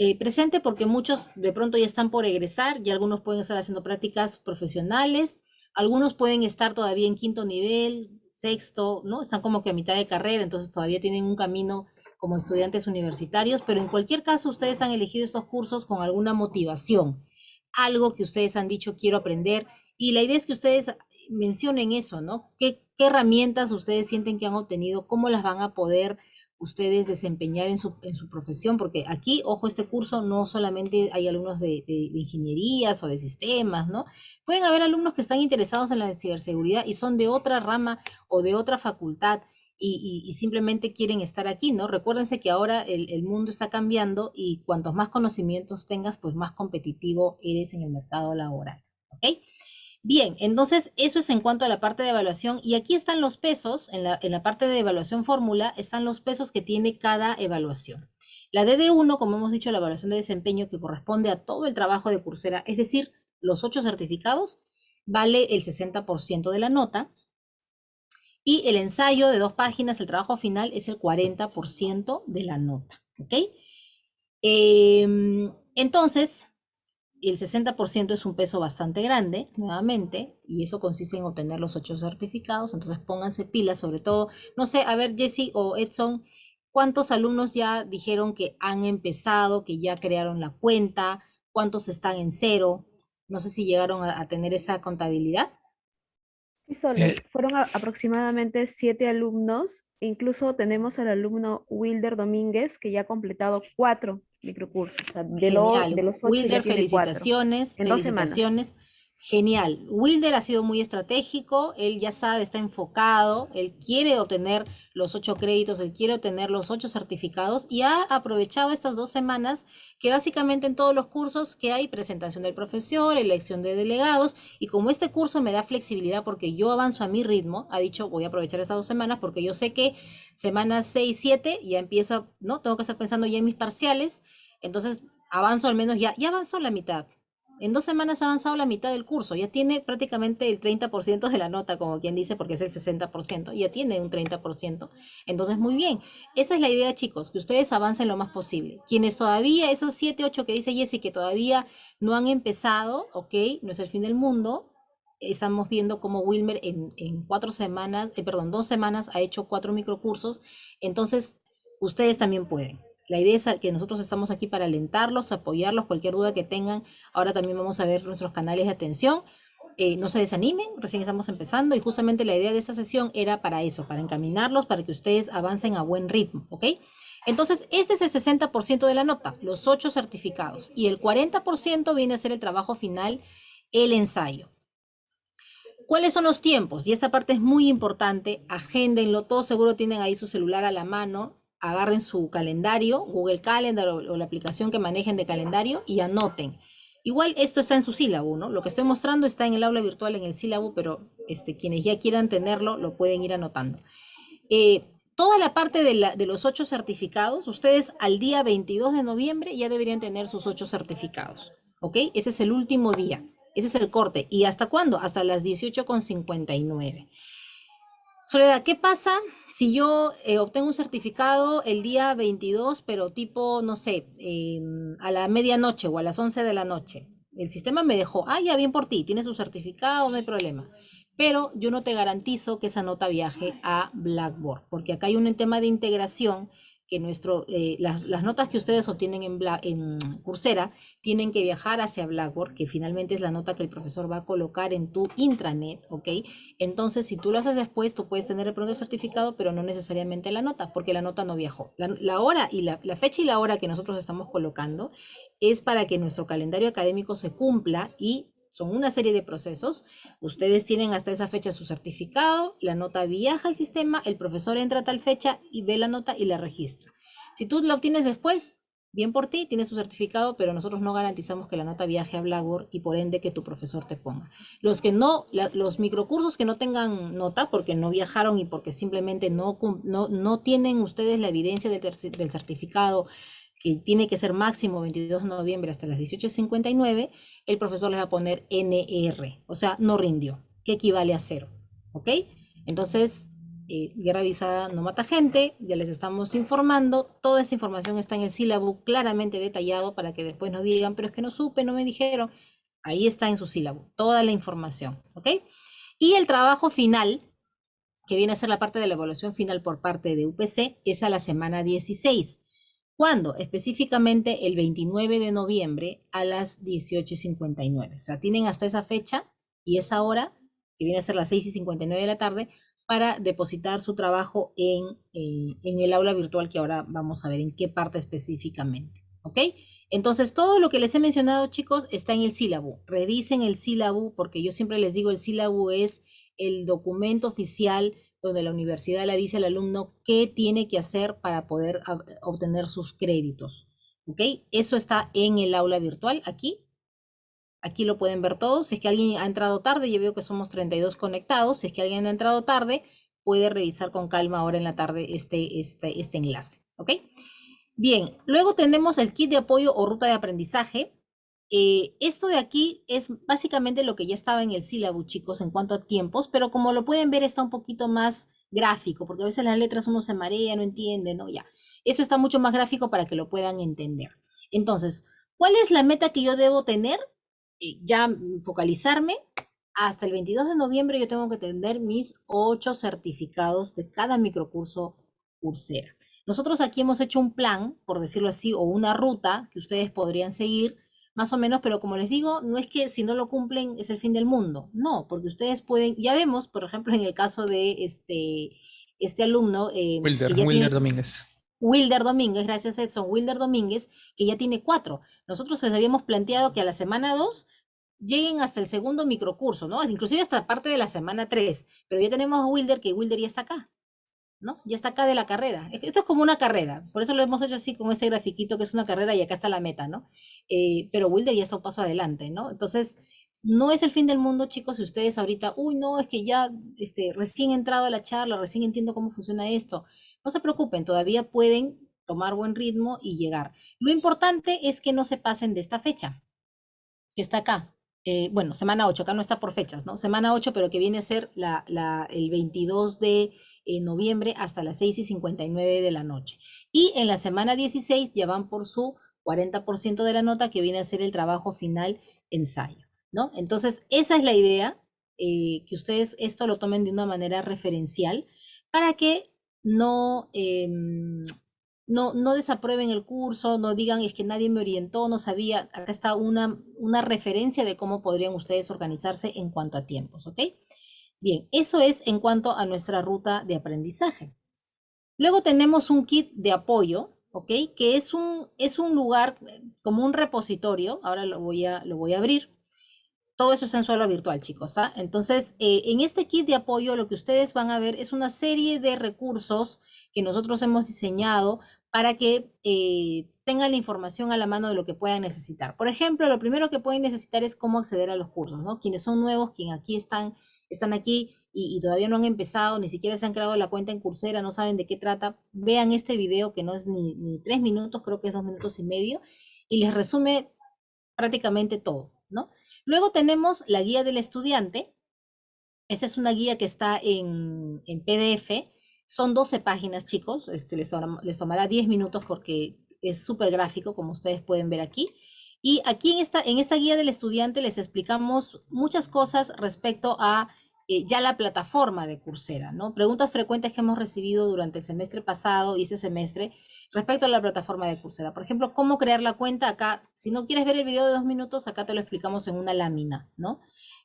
Eh, presente porque muchos de pronto ya están por egresar y algunos pueden estar haciendo prácticas profesionales, algunos pueden estar todavía en quinto nivel, sexto, ¿no? Están como que a mitad de carrera, entonces todavía tienen un camino como estudiantes universitarios, pero en cualquier caso ustedes han elegido estos cursos con alguna motivación, algo que ustedes han dicho quiero aprender y la idea es que ustedes mencionen eso, ¿no? ¿Qué, herramientas ustedes sienten que han obtenido? ¿Cómo las van a poder ustedes desempeñar en su, en su profesión? Porque aquí, ojo, este curso no solamente hay alumnos de, ingenierías o de sistemas, ¿no? Pueden haber alumnos que están interesados en la ciberseguridad y son de otra rama o de otra facultad. Y, simplemente quieren estar aquí, ¿no? Recuérdense que ahora el, el, mundo está cambiando y cuantos más conocimientos tengas, pues más competitivo eres en el mercado laboral, ¿ok? Bien, entonces eso es en cuanto a la parte de evaluación y aquí están los pesos, en la, parte de evaluación fórmula están los pesos que tiene cada evaluación. La DD1, como hemos dicho, la evaluación de desempeño que corresponde a todo el trabajo de Coursera, es decir, los ocho certificados, vale el 60% de la nota. Y el ensayo de dos páginas, el trabajo final, es el 40% de la nota. Em, entonces, el 60% es un peso bastante grande, nuevamente, y eso consiste en obtener los ocho certificados, entonces pónganse pilas, sobre todo, no sé, a ver, Jesse o Edson, ¿cuántos alumnos ya dijeron que han empezado, que ya crearon la cuenta? ¿Cuántos están en cero? No sé si llegaron a, tener esa contabilidad. Sí, solo, eh, fueron aproximadamente siete alumnos, incluso tenemos al alumno Wilder Domínguez, que ya ha completado cuatro microcursos. de, de, los ocho Wilder, felicitaciones, felicitaciones. Genial. Wilder ha sido muy estratégico, él ya sabe, está enfocado, él quiere obtener los ocho créditos, él quiere obtener los ocho certificados y ha aprovechado estas dos semanas que básicamente en todos los cursos que hay presentación del profesor, elección de delegados y como este curso me da flexibilidad porque yo avanzo a mi ritmo, ha dicho voy a aprovechar estas dos semanas porque yo sé que semanas 6, 7 ya empiezo, ¿no? Tengo que estar pensando ya en mis parciales, entonces avanzo al menos ya, ya avanzo la mitad en dos semanas ha avanzado la mitad del curso, ya tiene prácticamente el 30% de la nota, como quien dice, porque es el 60%, ya tiene un 30%. Entonces, muy bien. Esa es la idea, chicos, que ustedes avancen lo más posible. Quienes todavía, esos 7, 8 que dice Jessy, que todavía no han empezado, ok, no es el fin del mundo. Estamos viendo cómo Wilmer en, cuatro semanas, eh, perdón, dos semanas ha hecho cuatro microcursos. Entonces, ustedes también pueden. La idea es que nosotros estamos aquí para alentarlos, apoyarlos, cualquier duda que tengan. Ahora también vamos a ver nuestros canales de atención. Eh, no se desanimen, recién estamos empezando y justamente la idea de esta sesión era para eso, para encaminarlos, para que ustedes avancen a buen ritmo, ¿ok? Entonces, este es el 60% de la nota, los ocho certificados, y el 40% viene a ser el trabajo final, el ensayo. ¿Cuáles son los tiempos? Y esta parte es muy importante, agéndenlo, todos seguro tienen ahí su celular a la mano, agarren su calendario, Google Calendar o, la aplicación que manejen de calendario y anoten. Igual esto está en su sílabo, ¿no? Lo que estoy mostrando está en el aula virtual, en el sílabo, pero este, quienes ya quieran tenerlo lo pueden ir anotando. Eh, toda la parte de, de, los ocho certificados, ustedes al día 22 de noviembre ya deberían tener sus ocho certificados, ¿ok? Ese es el último día. Ese es el corte. ¿Y hasta cuándo? Hasta las 18.59. Soledad, ¿qué pasa si yo eh, obtengo un certificado el día 22, pero tipo, no sé, em, a la medianoche o a las 11 de la noche? El sistema me dejó, ah, ya bien por ti, tienes su certificado, no hay problema. Pero yo no te garantizo que esa nota viaje a Blackboard, porque acá hay un tema de integración que nuestro, eh, las, notas que ustedes obtienen en, en Coursera tienen que viajar hacia Blackboard, que finalmente es la nota que el profesor va a colocar en tu intranet, ¿ok? Entonces, si tú lo haces después, tú puedes tener el pronto certificado, pero no necesariamente la nota, porque la nota no viajó. La, hora y la, la fecha y la hora que nosotros estamos colocando es para que nuestro calendario académico se cumpla y son una serie de procesos. Ustedes tienen hasta esa fecha su certificado, la nota viaja al sistema, el profesor entra a tal fecha y ve la nota y la registra. Si tú la obtienes después, bien por ti, tienes su certificado, pero nosotros no garantizamos que la nota viaje a Blackboard y por ende que tu profesor te ponga. Los que no, los microcursos que no tengan nota porque no viajaron y porque simplemente no, no, no tienen ustedes la evidencia del, del certificado que tiene que ser máximo 22 de noviembre hasta las 18.59, el profesor les va a poner NR, o sea, no rindió, que equivale a cero. ¿Ok? Entonces, eh, guerra avisada no mata gente, ya les estamos informando, toda esa información está en el sílabo claramente detallado para que después no digan, pero es que no supe, no me dijeron. Ahí está en su sílabo, toda la información. ¿Ok? Y el trabajo final, que viene a ser la parte de la evaluación final por parte de UPC, es a la semana 16. ¿Cuándo? Específicamente el 29 de noviembre a las 18.59. O sea, tienen hasta esa fecha y esa hora, que viene a ser las 6.59 de la tarde, para depositar su trabajo en, eh, en el aula virtual que ahora vamos a ver en qué parte específicamente. ¿Ok? Entonces, todo lo que les he mencionado, chicos, está en el sílabo. Revisen el sílabo, porque yo siempre les digo, el sílabo es el documento oficial donde la universidad le dice al alumno qué tiene que hacer para poder obtener sus créditos. ¿Ok? Eso está en el aula virtual aquí. Aquí lo pueden ver todos. Si es que alguien ha entrado tarde, yo veo que somos 32 conectados. Si es que alguien ha entrado tarde, puede revisar con calma ahora en la tarde este, este, este enlace. ¿Ok? Bien, luego tenemos el kit de apoyo o ruta de aprendizaje. Eh, esto de aquí es básicamente lo que ya estaba en el sílabo, chicos, en cuanto a tiempos, pero como lo pueden ver está un poquito más gráfico, porque a veces las letras uno se marea, no entiende, ¿no? Ya, eso está mucho más gráfico para que lo puedan entender. Entonces, ¿cuál es la meta que yo debo tener? Eh, ya focalizarme. Hasta el 22 de noviembre yo tengo que tener mis ocho certificados de cada microcurso Coursera. Nosotros aquí hemos hecho un plan, por decirlo así, o una ruta que ustedes podrían seguir más o menos, pero como les digo, no es que si no lo cumplen es el fin del mundo, no, porque ustedes pueden, ya vemos, por ejemplo, en el caso de este, este alumno. Eh, Wilder, Wilder Domínguez. Wilder Domínguez, gracias Edson, Wilder Domínguez, que ya tiene cuatro. Nosotros les habíamos planteado que a la semana dos lleguen hasta el segundo microcurso, ¿no? Inclusive hasta parte de la semana tres, pero ya tenemos a Wilder, que Wilder ya está acá. ¿no? Ya está acá de la carrera. Esto es como una carrera, por eso lo hemos hecho así como este grafiquito que es una carrera y acá está la meta, ¿no? Eh, pero Wilder ya está un paso adelante, ¿no? Entonces, no es el fin del mundo, chicos, si ustedes ahorita, uy, no, es que ya este, recién he entrado a la charla, recién entiendo cómo funciona esto. No se preocupen, todavía pueden tomar buen ritmo y llegar. Lo importante es que no se pasen de esta fecha, que está acá. Eh, bueno, semana 8, acá no está por fechas, ¿no? Semana 8, pero que viene a ser el 22 de en noviembre hasta las 6 y 59 de la noche. Y en la semana 16 ya van por su 40% de la nota que viene a ser el trabajo final ensayo, ¿no? Entonces, esa es la idea, eh, que ustedes esto lo tomen de una manera referencial para que no, em, no, no desaprueben el curso, no digan es que nadie me orientó, no sabía. Acá está una, una referencia de cómo podrían ustedes organizarse en cuanto a tiempos, ¿ok? Bien, eso es en cuanto a nuestra ruta de aprendizaje. Luego tenemos un kit de apoyo, ¿ok? Que es un, es un lugar como un repositorio, ahora lo voy a, lo voy a abrir. Todo eso es en suelo virtual, chicos. ¿ah? Entonces, eh, en este kit de apoyo lo que ustedes van a ver es una serie de recursos que nosotros hemos diseñado para que eh, tengan la información a la mano de lo que puedan necesitar. Por ejemplo, lo primero que pueden necesitar es cómo acceder a los cursos, ¿no? Quienes son nuevos, quienes aquí están, están aquí y, todavía no han empezado, ni siquiera se han creado la cuenta en Coursera, no saben de qué trata, vean este video que no es ni, ni tres minutos, creo que es dos minutos y medio, y les resume prácticamente todo, ¿no? Luego tenemos la guía del estudiante. Esta es una guía que está en, en PDF. Son 12 páginas, chicos. Este, les, les tomará 10 minutos porque es súper gráfico, como ustedes pueden ver aquí. Y aquí en esta, en esta guía del estudiante les explicamos muchas cosas respecto a eh, ya la plataforma de Coursera, ¿no? Preguntas frecuentes que hemos recibido durante el semestre pasado y este semestre respecto a la plataforma de Coursera. Por ejemplo, cómo crear la cuenta acá. Si no quieres ver el video de dos minutos, acá te lo explicamos en una lámina, ¿no?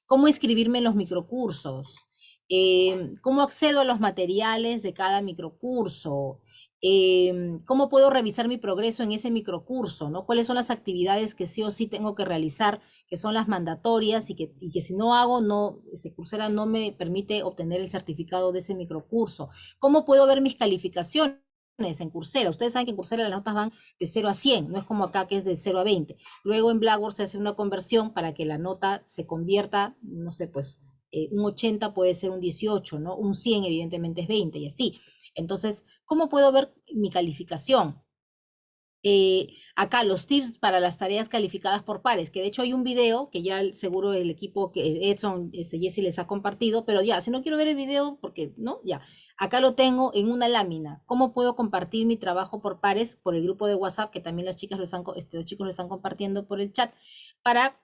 Cómo inscribirme en los microcursos. Eh, cómo accedo a los materiales de cada microcurso, Em, cómo puedo revisar mi progreso en ese microcurso, ¿no? ¿Cuáles son las actividades que sí o sí tengo que realizar, que son las mandatorias y que, que si no hago, no, ese Coursera no me permite obtener el certificado de ese microcurso? ¿Cómo puedo ver mis calificaciones? en Coursera. Ustedes saben que en Coursera las notas van de 0 a 100, no es como acá que es de 0 a 20. Luego en Blackboard se hace una conversión para que la nota se convierta, no sé, pues eh, un 80 puede ser un 18, ¿no? Un 100 evidentemente es 20 y así. Entonces, ¿cómo puedo ver mi calificación? Eh, acá los tips para las tareas calificadas por pares, que de hecho hay un video que ya seguro el equipo que Edson, ese Jesse les ha compartido, pero ya, si no quiero ver el video, porque no, ya, acá lo tengo en una lámina. ¿Cómo puedo compartir mi trabajo por pares por el grupo de WhatsApp, que también las chicas lo están, este, los chicos lo están compartiendo por el chat, para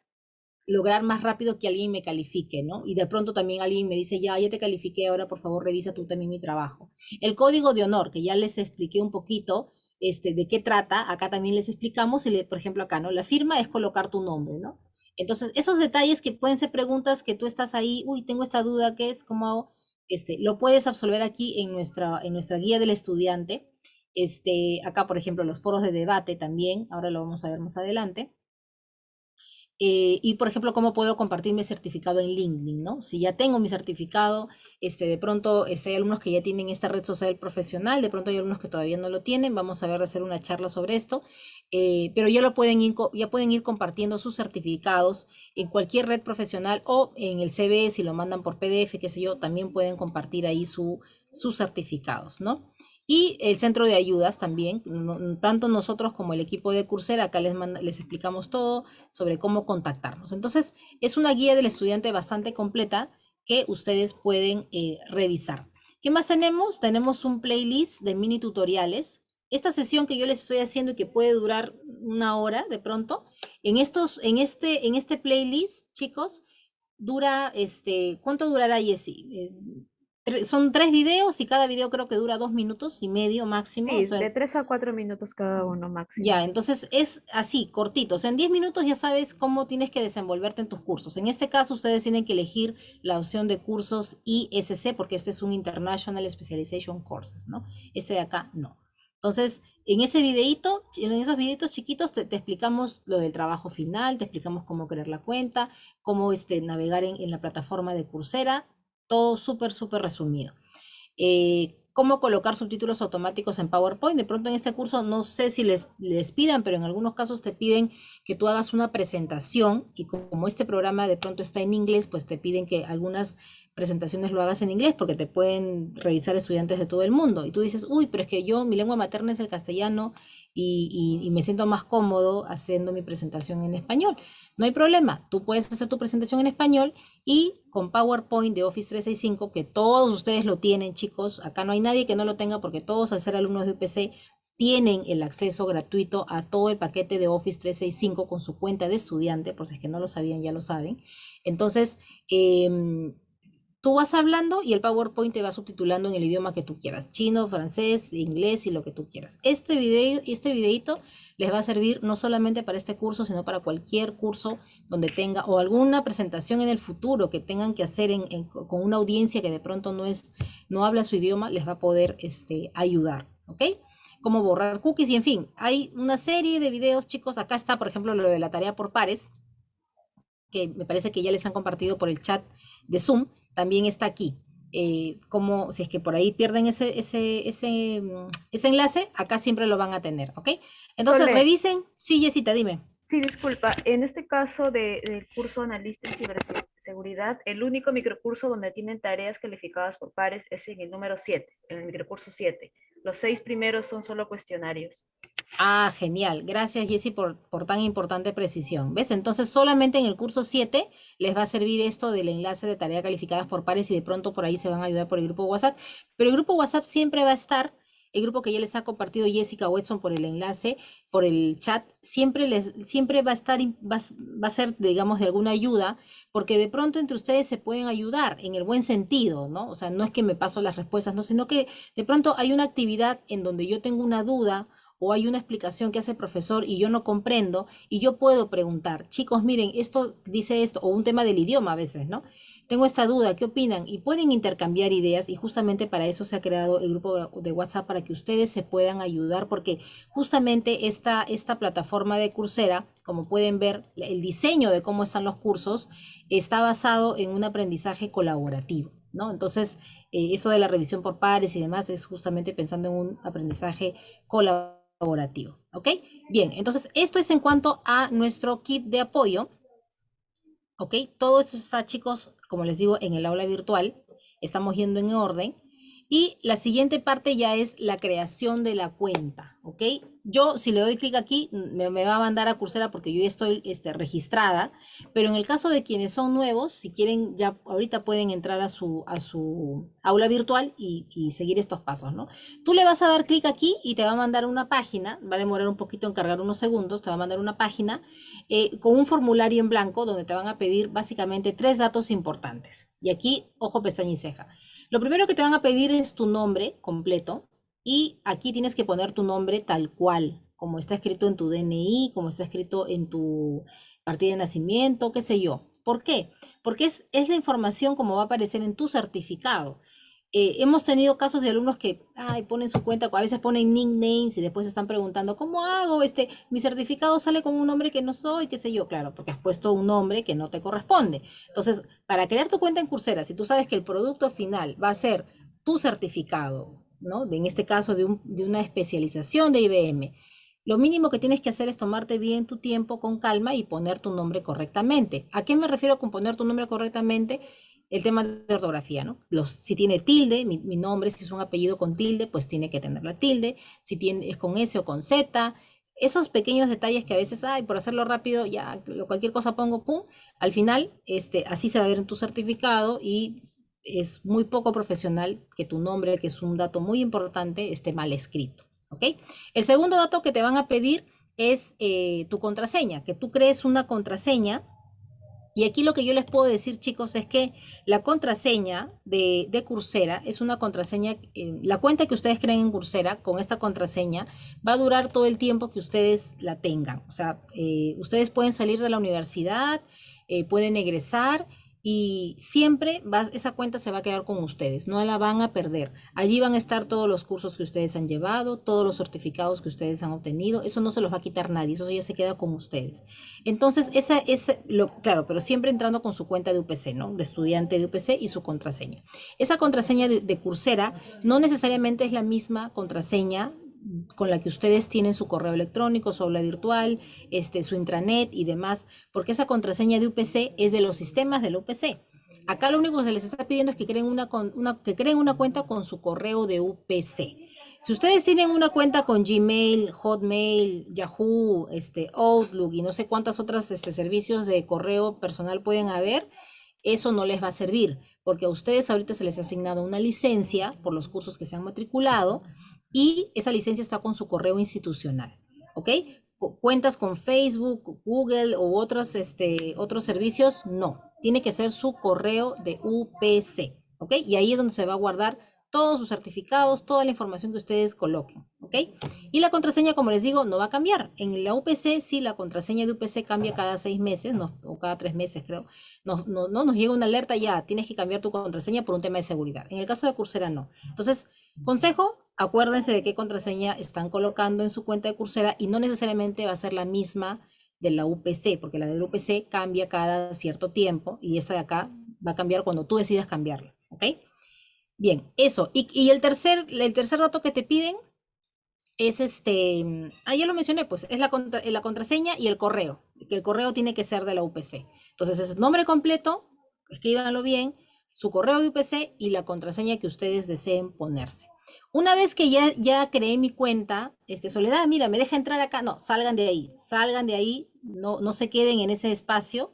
lograr más rápido que alguien me califique, ¿no? Y de pronto también alguien me dice, ya, ya te califiqué, ahora por favor revisa tú también mi trabajo. El código de honor, que ya les expliqué un poquito este, de qué trata, acá también les explicamos, por ejemplo acá, ¿no? La firma es colocar tu nombre, ¿no? Entonces, esos detalles que pueden ser preguntas que tú estás ahí, uy, tengo esta duda, ¿qué es? ¿Cómo hago? Este, lo puedes absolver aquí en nuestra, en nuestra guía del estudiante. Este, acá, por ejemplo, los foros de debate también, ahora lo vamos a ver más adelante. Eh, y, por ejemplo, cómo puedo compartir mi certificado en LinkedIn, ¿no? Si ya tengo mi certificado, este, de pronto este, hay alumnos que ya tienen esta red social profesional, de pronto hay alumnos que todavía no lo tienen, vamos a ver de hacer una charla sobre esto, eh, pero ya, lo pueden ir, ya pueden ir compartiendo sus certificados en cualquier red profesional o en el CV, si lo mandan por PDF, qué sé yo, también pueden compartir ahí su, sus certificados, ¿no? Y el centro de ayudas también, tanto nosotros como el equipo de Coursera, acá les, les explicamos todo sobre cómo contactarnos. Entonces, es una guía del estudiante bastante completa que ustedes pueden eh, revisar. ¿Qué más tenemos? Tenemos un playlist de mini tutoriales. Esta sesión que yo les estoy haciendo y que puede durar una hora de pronto, en, estos, en, este, en este playlist, chicos, dura, este, ¿cuánto durará, Jessie? Eh, son tres videos y cada video creo que dura dos minutos y medio máximo. Sí, de tres a cuatro minutos cada uno máximo. Ya, entonces es así, cortitos. En diez minutos ya sabes cómo tienes que desenvolverte en tus cursos. En este caso ustedes tienen que elegir la opción de cursos ISC porque este es un International Specialization Courses, ¿no? Ese de acá no. Entonces, en ese videito, en esos videitos chiquitos te, explicamos lo del trabajo final, te explicamos cómo crear la cuenta, cómo este, navegar en, en la plataforma de Coursera, todo súper, súper resumido. Eh, cómo colocar subtítulos automáticos en PowerPoint. De pronto en este curso no sé si les, les pidan, pero en algunos casos te piden que tú hagas una presentación y como este programa de pronto está en inglés, pues te piden que algunas presentaciones lo hagas en inglés porque te pueden revisar estudiantes de todo el mundo. Y tú dices, uy, pero es que yo, mi lengua materna es el castellano y, me siento más cómodo haciendo mi presentación en español. No hay problema, tú puedes hacer tu presentación en español y con PowerPoint de Office 365, que todos ustedes lo tienen, chicos, acá no hay nadie que no lo tenga porque todos al ser alumnos de UPC tienen el acceso gratuito a todo el paquete de Office 365 con su cuenta de estudiante, por si es que no lo sabían, ya lo saben. Entonces, em, tú vas hablando y el PowerPoint te va subtitulando en el idioma que tú quieras, chino, francés, inglés y lo que tú quieras. Este video, este videito les va a servir no solamente para este curso, sino para cualquier curso donde tenga o alguna presentación en el futuro que tengan que hacer con una audiencia que de pronto no, es, no habla su idioma, les va a poder este, ayudar, ¿ok? Cómo borrar cookies y en fin, hay una serie de videos, chicos. Acá está, por ejemplo, lo de la tarea por pares, que me parece que ya les han compartido por el chat de Zoom, también está aquí. Eh, como si es que por ahí pierden ese, ese, ese, mm, ese, enlace, acá siempre lo van a tener, ¿ok? Entonces revisen. Sí, Jessita, dime. Sí, disculpa. En este caso de, del curso analista en ciberseguridad, el único microcurso donde tienen tareas calificadas por pares es en el número 7, en el microcurso 7. Los seis primeros son solo cuestionarios. Ah, genial. Gracias, Jessy, por, por, tan importante precisión. ¿Ves? Entonces, solamente en el curso 7 les va a servir esto del enlace de tareas calificadas por pares y de pronto por ahí se van a ayudar por el grupo WhatsApp. Pero el grupo WhatsApp siempre va a estar, el grupo que ya les ha compartido Jessica Watson por el enlace, por el chat, siempre, les, siempre va a estar, va, va a ser, digamos, de alguna ayuda, porque de pronto entre ustedes se pueden ayudar en el buen sentido, ¿no? O sea, no es que me paso las respuestas, no, sino que de pronto hay una actividad en donde yo tengo una duda o hay una explicación que hace el profesor y yo no comprendo y yo puedo preguntar, chicos, miren, esto dice esto, o un tema del idioma a veces, ¿no? Tengo esta duda, ¿qué opinan? Y pueden intercambiar ideas y justamente para eso se ha creado el grupo de WhatsApp para que ustedes se puedan ayudar porque justamente esta, esta plataforma de Coursera, como pueden ver, el diseño de cómo están los cursos está basado en un aprendizaje colaborativo, ¿no? Entonces, eh, eso de la revisión por pares y demás es justamente pensando en un aprendizaje colaborativo colaborativo. ¿Ok? Bien, entonces esto es en cuanto a nuestro kit de apoyo. ¿Ok? Todo esto está, chicos, como les digo, en el aula virtual. Estamos yendo en orden. Y la siguiente parte ya es la creación de la cuenta, ¿ok? Yo, si le doy clic aquí, me, va a mandar a Coursera porque yo ya estoy este, registrada, pero en el caso de quienes son nuevos, si quieren, ya ahorita pueden entrar a su, aula virtual y, seguir estos pasos, ¿no? Tú le vas a dar clic aquí y te va a mandar una página, va a demorar un poquito en cargar unos segundos, te va a mandar una página eh, con un formulario en blanco donde te van a pedir básicamente tres datos importantes. Y aquí, ojo, pestaña y ceja. Lo primero que te van a pedir es tu nombre completo y aquí tienes que poner tu nombre tal cual, como está escrito en tu DNI, como está escrito en tu partida de nacimiento, qué sé yo. ¿Por qué? Porque es, es la información como va a aparecer en tu certificado. Eh, hemos tenido casos de alumnos que ay, ponen su cuenta, a veces ponen nicknames y después están preguntando, ¿cómo hago? Este, mi certificado sale con un nombre que no soy, qué sé yo, claro, porque has puesto un nombre que no te corresponde. Entonces, para crear tu cuenta en Coursera, si tú sabes que el producto final va a ser tu certificado, ¿no? En este caso de, de una especialización de IBM, lo mínimo que tienes que hacer es tomarte bien tu tiempo con calma y poner tu nombre correctamente. ¿A qué me refiero con poner tu nombre correctamente? El tema de ortografía, ¿no? Los, si tiene tilde, mi, nombre, si es un apellido con tilde, pues tiene que tener la tilde, si tiene, es con S o con Z, esos pequeños detalles que a veces, hay, por hacerlo rápido, ya cualquier cosa pongo, pum, al final, este, así se va a ver en tu certificado y es muy poco profesional que tu nombre, que es un dato muy importante, esté mal escrito, ¿ok? El segundo dato que te van a pedir es eh, tu contraseña, que tú crees una contraseña y aquí lo que yo les puedo decir, chicos, es que la contraseña de, de Coursera es una contraseña, eh, la cuenta que ustedes creen en Coursera con esta contraseña va a durar todo el tiempo que ustedes la tengan. O sea, eh, ustedes pueden salir de la universidad, eh, pueden egresar y siempre esa cuenta se va a quedar con ustedes, no la van a perder. Allí van a estar todos los cursos que ustedes han llevado, todos los certificados que ustedes han obtenido, eso no se los va a quitar nadie, eso ya se queda con ustedes. Entonces, esa es, lo, claro, pero siempre entrando con su cuenta de UPC, ¿no? De estudiante de UPC y su contraseña. Esa contraseña de, de Coursera no necesariamente es la misma contraseña con la que ustedes tienen su correo electrónico, su aula virtual, este, su intranet y demás, porque esa contraseña de UPC es de los sistemas del UPC. Acá lo único que se les está pidiendo es que creen una, una, que creen una cuenta con su correo de UPC. Si ustedes tienen una cuenta con Gmail, Hotmail, Yahoo, este, Outlook y no sé cuántas otras este, servicios de correo personal pueden haber, eso no les va a servir, porque a ustedes ahorita se les ha asignado una licencia por los cursos que se han matriculado y esa licencia está con su correo institucional, ¿ok? Cuentas con Facebook, Google u otros, este, otros servicios, no. Tiene que ser su correo de UPC, ¿ok? Y ahí es donde se va a guardar todos sus certificados, toda la información que ustedes coloquen, ¿ok? Y la contraseña, como les digo, no va a cambiar. En la UPC, sí, la contraseña de UPC cambia cada seis meses, o cada tres meses, creo. No, no, no nos llega una alerta ya, tienes que cambiar tu contraseña por un tema de seguridad. En el caso de Coursera, no. Entonces, consejo, acuérdense de qué contraseña están colocando en su cuenta de Coursera y no necesariamente va a ser la misma de la UPC, porque la de la UPC cambia cada cierto tiempo y esa de acá va a cambiar cuando tú decidas cambiarla, ¿ok? Bien, eso. Y, el, tercer, el tercer dato que te piden es este, ah, ya lo mencioné, pues es la, la contraseña y el correo, que el correo tiene que ser de la UPC. Entonces es nombre completo, escríbanlo bien, su correo de UPC y la contraseña que ustedes deseen ponerse. Una vez que ya, ya creé mi cuenta, este, Soledad, mira, me deja entrar acá. No, salgan de ahí, salgan de ahí, no, no se queden en ese espacio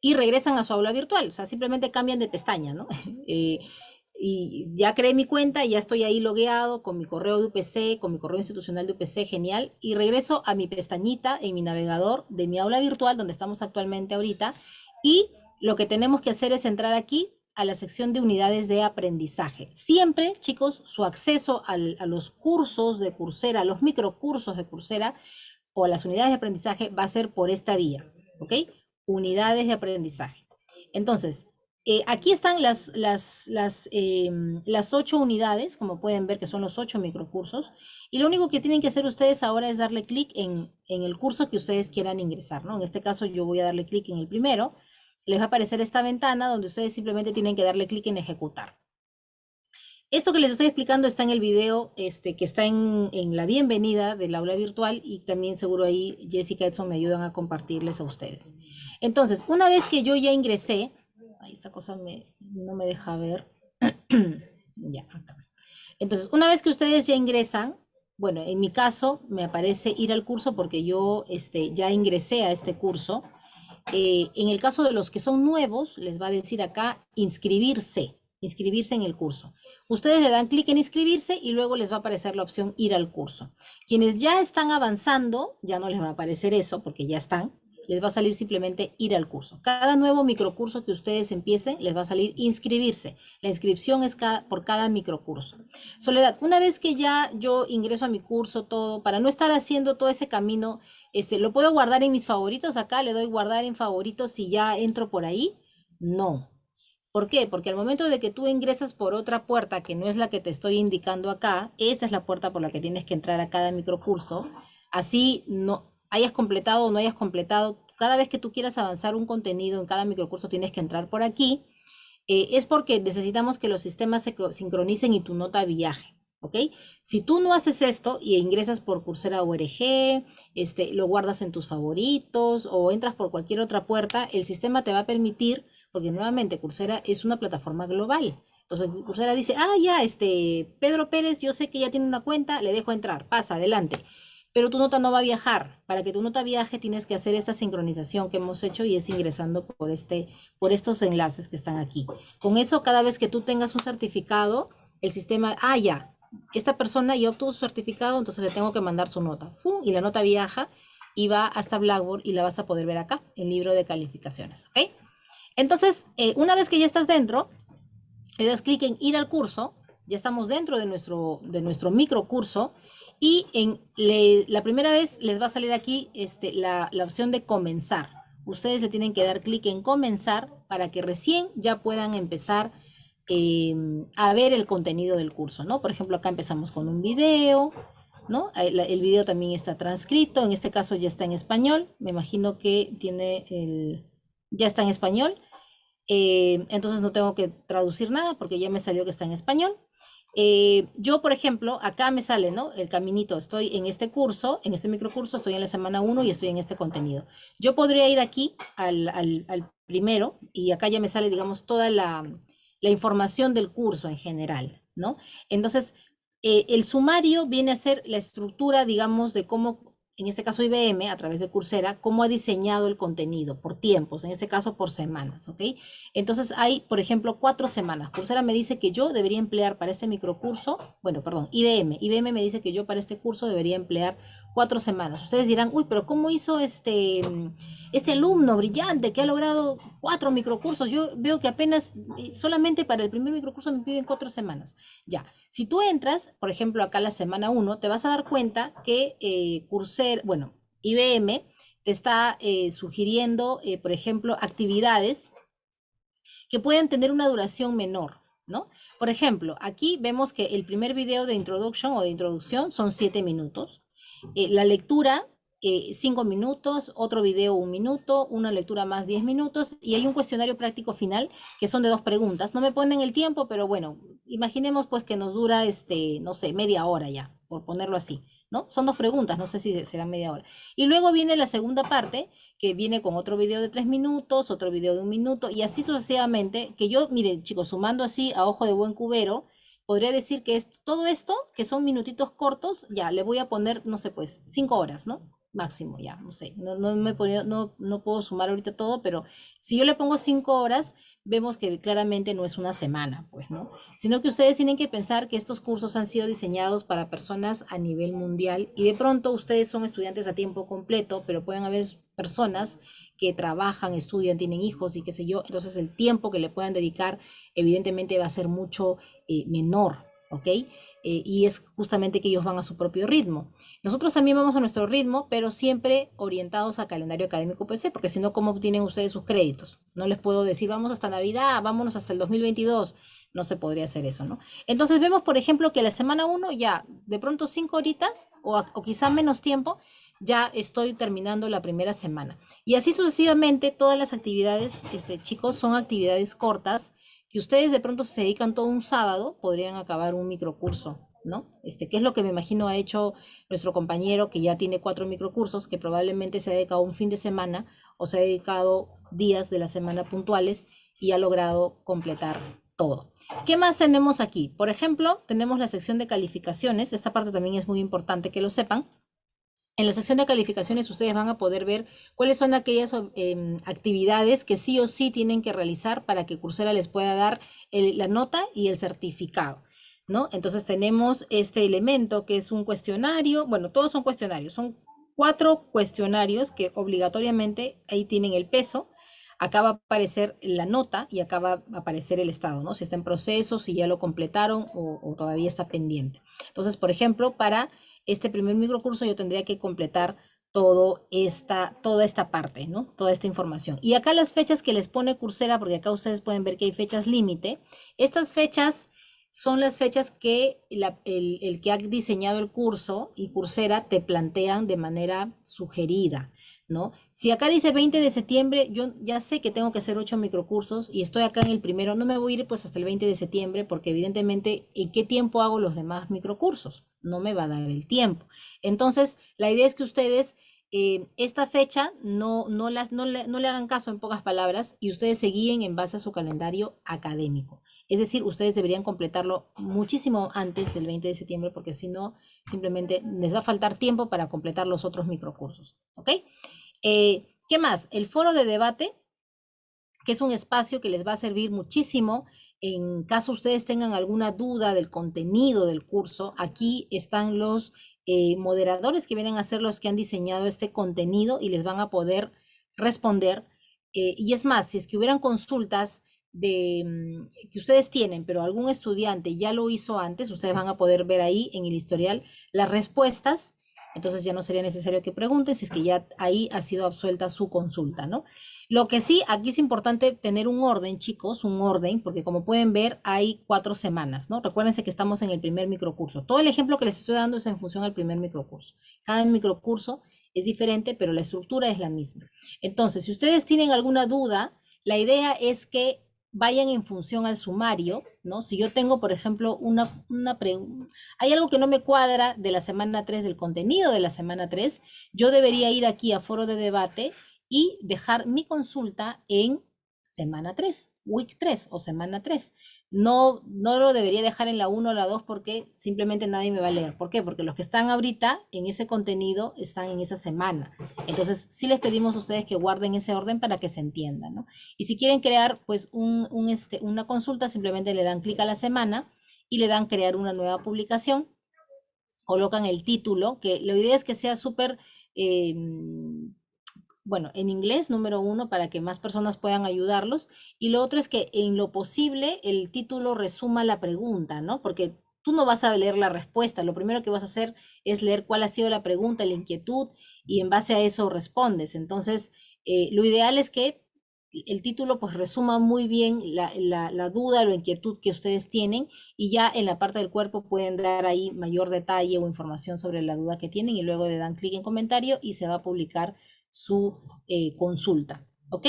y regresan a su aula virtual. O sea, simplemente cambian de pestaña, ¿no? Eh, y ya creé mi cuenta, ya estoy ahí logueado con mi correo de UPC, con mi correo institucional de UPC, genial, y regreso a mi pestañita en mi navegador de mi aula virtual, donde estamos actualmente ahorita, y lo que tenemos que hacer es entrar aquí a la sección de unidades de aprendizaje. Siempre, chicos, su acceso a los cursos de Coursera, a los microcursos de Coursera o a las unidades de aprendizaje va a ser por esta vía, ¿ok? Unidades de aprendizaje. Entonces, eh, aquí están las, las, em, las, ocho unidades, como pueden ver que son los ocho microcursos, y lo único que tienen que hacer ustedes ahora es darle clic en, el curso que ustedes quieran ingresar, ¿no? En este caso yo voy a darle clic en el primero, les va a aparecer esta ventana donde ustedes simplemente tienen que darle clic en ejecutar. Esto que les estoy explicando está en el video este, que está en, la bienvenida del aula virtual y también seguro ahí Jessica Edson me ayudan a compartirles a ustedes. Entonces, una vez que yo ya ingresé, esta cosa no me deja ver. ya, acá. Entonces, una vez que ustedes ya ingresan, bueno, en mi caso me aparece ir al curso porque yo este, ya ingresé a este curso. Eh, en el caso de los que son nuevos, les va a decir acá inscribirse, inscribirse en el curso. Ustedes le dan clic en inscribirse y luego les va a aparecer la opción ir al curso. Quienes ya están avanzando, ya no les va a aparecer eso porque ya están les va a salir simplemente ir al curso. Cada nuevo microcurso que ustedes empiecen, les va a salir inscribirse. La inscripción es por cada microcurso. Soledad, una vez que ya yo ingreso a mi curso, todo, para no estar haciendo todo ese camino, este, ¿lo puedo guardar en mis favoritos acá? ¿Le doy guardar en favoritos si ya entro por ahí? No. ¿Por qué? Porque al momento de que tú ingresas por otra puerta que no es la que te estoy indicando acá, esa es la puerta por la que tienes que entrar a cada microcurso. Así no, hayas completado o no hayas completado, cada vez que tú quieras avanzar un contenido en cada microcurso tienes que entrar por aquí, eh, es porque necesitamos que los sistemas se sincronicen y tu nota viaje. ¿Ok? Si tú no haces esto y ingresas por Coursera ORG, este, lo guardas en tus favoritos o entras por cualquier otra puerta, el sistema te va a permitir, porque nuevamente Coursera es una plataforma global. Entonces Coursera dice, ah, ya, este, Pedro Pérez, yo sé que ya tiene una cuenta, le dejo entrar, pasa, adelante pero tu nota no va a viajar. Para que tu nota viaje tienes que hacer esta sincronización que hemos hecho y es ingresando por, este, por estos enlaces que están aquí. Con eso, cada vez que tú tengas un certificado, el sistema, ah, ya, esta persona ya obtuvo su certificado, entonces le tengo que mandar su nota. Y la nota viaja y va hasta Blackboard y la vas a poder ver acá, el libro de calificaciones. ¿ok? Entonces, eh, una vez que ya estás dentro, le das clic en ir al curso, ya estamos dentro de nuestro, de nuestro micro curso, y en la primera vez les va a salir aquí este, la, opción de comenzar. Ustedes le tienen que dar clic en comenzar para que recién ya puedan empezar em, a ver el contenido del curso, ¿no? Por ejemplo, acá empezamos con un video, ¿no? El, video también está transcrito, en este caso ya está en español, me imagino que tiene el, ya está en español, em, entonces no tengo que traducir nada porque ya me salió que está en español. Eh, yo, por ejemplo, acá me sale, ¿no? El caminito, estoy en este curso, en este microcurso, estoy en la semana 1 y estoy en este contenido. Yo podría ir aquí al, primero y acá ya me sale, digamos, toda la, información del curso en general, ¿no? Entonces, eh, el sumario viene a ser la estructura, digamos, de cómo en este caso IBM, a través de Coursera, cómo ha diseñado el contenido por tiempos, en este caso por semanas, ¿ok? Entonces hay, por ejemplo, cuatro semanas. Coursera me dice que yo debería emplear para este microcurso, bueno, perdón, IBM, IBM me dice que yo para este curso debería emplear cuatro semanas. Ustedes dirán, uy, pero ¿cómo hizo este, este alumno brillante que ha logrado cuatro microcursos? Yo veo que apenas, eh, solamente para el primer microcurso me piden cuatro semanas. Ya, si tú entras, por ejemplo, acá la semana uno, te vas a dar cuenta que eh, bueno, IBM te está eh, sugiriendo, eh, por ejemplo, actividades que pueden tener una duración menor. ¿No? Por ejemplo, aquí vemos que el primer video de introducción o de introducción son siete minutos. Eh, la lectura, eh, cinco minutos, otro video un minuto, una lectura más diez minutos y hay un cuestionario práctico final que son de dos preguntas. No me ponen el tiempo, pero bueno, imaginemos pues que nos dura, este, no sé, media hora ya, por ponerlo así. ¿No? Son dos preguntas, no sé si será media hora. Y luego viene la segunda parte, que viene con otro video de tres minutos, otro video de un minuto, y así sucesivamente, que yo, miren, chicos, sumando así a ojo de buen cubero, podría decir que es todo esto, que son minutitos cortos, ya, le voy a poner, no sé, pues, cinco horas, ¿no? Máximo, ya, no sé, no, no me he no, no puedo sumar ahorita todo, pero si yo le pongo cinco horas, vemos que claramente no es una semana, pues, ¿no? Sino que ustedes tienen que pensar que estos cursos han sido diseñados para personas a nivel mundial y de pronto ustedes son estudiantes a tiempo completo, pero pueden haber personas que trabajan, estudian, tienen hijos y qué sé yo, entonces el tiempo que le puedan dedicar evidentemente va a ser mucho eh, menor, ¿ok? Eh, y es justamente que ellos van a su propio ritmo. Nosotros también vamos a nuestro ritmo, pero siempre orientados a calendario académico PC, porque si no, ¿cómo obtienen ustedes sus créditos? No les puedo decir, vamos hasta Navidad, vámonos hasta el 2022. No se podría hacer eso, ¿no? Entonces vemos, por ejemplo, que la semana 1 ya de pronto cinco horitas o, o quizá menos tiempo, ya estoy terminando la primera semana. Y así sucesivamente, todas las actividades, este, chicos, son actividades cortas que ustedes de pronto se dedican todo un sábado, podrían acabar un microcurso, ¿no? Este, que es lo que me imagino ha hecho nuestro compañero que ya tiene cuatro microcursos, que probablemente se ha dedicado un fin de semana o se ha dedicado días de la semana puntuales y ha logrado completar todo. ¿Qué más tenemos aquí? Por ejemplo, tenemos la sección de calificaciones. Esta parte también es muy importante que lo sepan. En la sección de calificaciones ustedes van a poder ver cuáles son aquellas em, actividades que sí o sí tienen que realizar para que Coursera les pueda dar la nota y el certificado. ¿no? Entonces tenemos este elemento que es un cuestionario, bueno, todos son cuestionarios, son cuatro cuestionarios que obligatoriamente ahí tienen el peso, acá va a aparecer la nota y acá va a aparecer el estado, ¿no? Si está en proceso, si ya lo completaron o, o todavía está pendiente. Entonces, por ejemplo, para este primer microcurso yo tendría que completar todo esta, toda esta parte, ¿no? Toda esta información. Y acá las fechas que les pone Coursera, porque acá ustedes pueden ver que hay fechas límite. Estas fechas son las fechas que el, el, que ha diseñado el curso y Coursera te plantean de manera sugerida. ¿No? Si acá dice 20 de septiembre, yo ya sé que tengo que hacer 8 microcursos y estoy acá en el primero, no me voy a ir pues hasta el 20 de septiembre porque evidentemente ¿en qué tiempo hago los demás microcursos? No me va a dar el tiempo. Entonces, la idea es que ustedes eh, esta fecha no, no, las, no, le, no le hagan caso en pocas palabras y ustedes se guíen en base a su calendario académico. Es decir, ustedes deberían completarlo muchísimo antes del 20 de septiembre porque si no, simplemente les va a faltar tiempo para completar los otros microcursos. ¿Ok? Eh, ¿Qué más? El foro de debate, que es un espacio que les va a servir muchísimo en caso ustedes tengan alguna duda del contenido del curso. Aquí están los eh, moderadores que vienen a ser los que han diseñado este contenido y les van a poder responder. Eh, y es más, si es que hubieran consultas de, mm, que ustedes tienen, pero algún estudiante ya lo hizo antes, ustedes van a poder ver ahí en el historial las respuestas entonces ya no sería necesario que pregunten si es que ya ahí ha sido absuelta su consulta, ¿no? Lo que sí, aquí es importante tener un orden, chicos, un orden, porque como pueden ver, hay cuatro semanas, ¿no? Recuérdense que estamos en el primer microcurso. Todo el ejemplo que les estoy dando es en función al primer microcurso. Cada microcurso es diferente, pero la estructura es la misma. Entonces, si ustedes tienen alguna duda, la idea es que vayan en función al sumario, ¿no? Si yo tengo, por ejemplo, una, una pregunta, hay algo que no me cuadra de la semana 3, del contenido de la semana 3, yo debería ir aquí a foro de debate y dejar mi consulta en semana 3, week 3 o semana 3. No, no lo debería dejar en la 1 o la 2 porque simplemente nadie me va a leer. ¿Por qué? Porque los que están ahorita en ese contenido están en esa semana. Entonces, sí les pedimos a ustedes que guarden ese orden para que se entienda, ¿no? Y si quieren crear pues un, un este, una consulta, simplemente le dan clic a la semana y le dan crear una nueva publicación colocan el título, que la idea es que sea súper, em, bueno, en inglés, número uno, para que más personas puedan ayudarlos. Y lo otro es que en lo posible el título resuma la pregunta, ¿no? Porque tú no vas a leer la respuesta, lo primero que vas a hacer es leer cuál ha sido la pregunta, la inquietud, y en base a eso respondes. Entonces, eh, lo ideal es que el título pues resuma muy bien la, la, duda o la inquietud que ustedes tienen y ya en la parte del cuerpo pueden dar ahí mayor detalle o información sobre la duda que tienen y luego le dan clic en comentario y se va a publicar su eh, consulta. ¿Ok?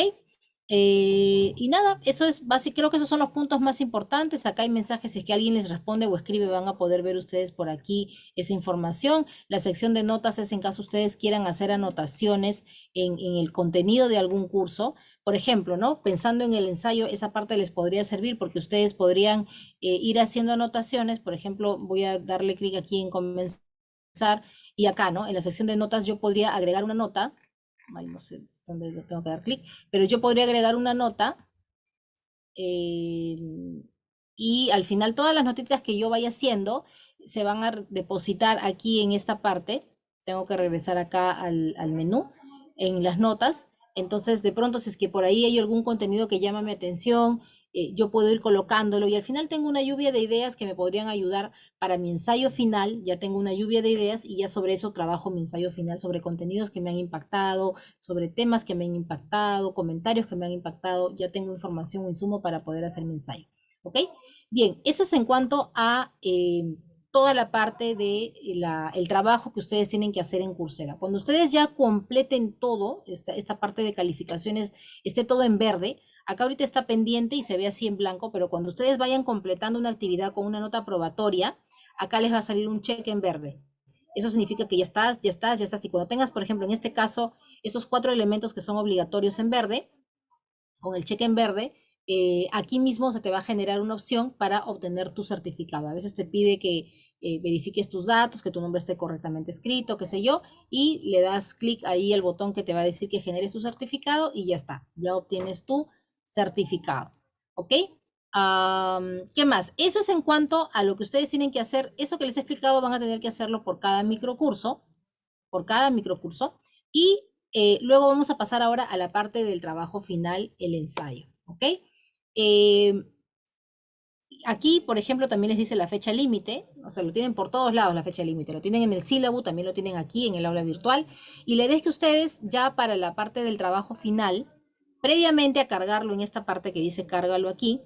Eh, y nada, eso es básicamente, creo que esos son los puntos más importantes. Acá hay mensajes, si es que alguien les responde o escribe, van a poder ver ustedes por aquí esa información. La sección de notas es en caso ustedes quieran hacer anotaciones en, el contenido de algún curso. Por ejemplo, ¿no? Pensando en el ensayo, esa parte les podría servir porque ustedes podrían eh, ir haciendo anotaciones. Por ejemplo, voy a darle clic aquí en comenzar y acá, ¿no? En la sección de notas yo podría agregar una nota. No sé, donde tengo que dar clic, pero yo podría agregar una nota em, y al final todas las notitas que yo vaya haciendo se van a depositar aquí en esta parte. Tengo que regresar acá al, al menú en las notas. Entonces, de pronto, si es que por ahí hay algún contenido que llama mi atención, eh, yo puedo ir colocándolo y al final tengo una lluvia de ideas que me podrían ayudar para mi ensayo final, ya tengo una lluvia de ideas y ya sobre eso trabajo mi ensayo final, sobre contenidos que me han impactado, sobre temas que me han impactado, comentarios que me han impactado, ya tengo información o insumo para poder hacer mi ensayo. ¿Ok? Bien, eso es en cuanto a eh, toda la parte de el trabajo que ustedes tienen que hacer en Coursera. Cuando ustedes ya completen todo, esta, esta parte de calificaciones, esté todo en verde, Acá ahorita está pendiente y se ve así en blanco, pero cuando ustedes vayan completando una actividad con una nota probatoria, acá les va a salir un cheque en verde. Eso significa que ya estás, ya estás, ya estás. Y cuando tengas, por ejemplo, en este caso, estos cuatro elementos que son obligatorios en verde, con el cheque en verde, eh, aquí mismo se te va a generar una opción para obtener tu certificado. A veces te pide que eh, verifiques tus datos, que tu nombre esté correctamente escrito, qué sé yo, y le das clic ahí el botón que te va a decir que generes tu certificado y ya está. Ya obtienes tu certificado. ¿Ok? ¿Qué más? Eso es en cuanto a lo que ustedes tienen que hacer. Eso que les he explicado van a tener que hacerlo por cada microcurso, por cada microcurso. Y eh, luego vamos a pasar ahora a la parte del trabajo final, el ensayo. ¿Ok? Em, aquí, por ejemplo, también les dice la fecha límite, o sea, lo tienen por todos lados la fecha límite, lo tienen en el sílabo, también lo tienen aquí en el aula virtual, y le idea que ustedes ya para la parte del trabajo final, Previamente a cargarlo en esta parte que dice cárgalo aquí,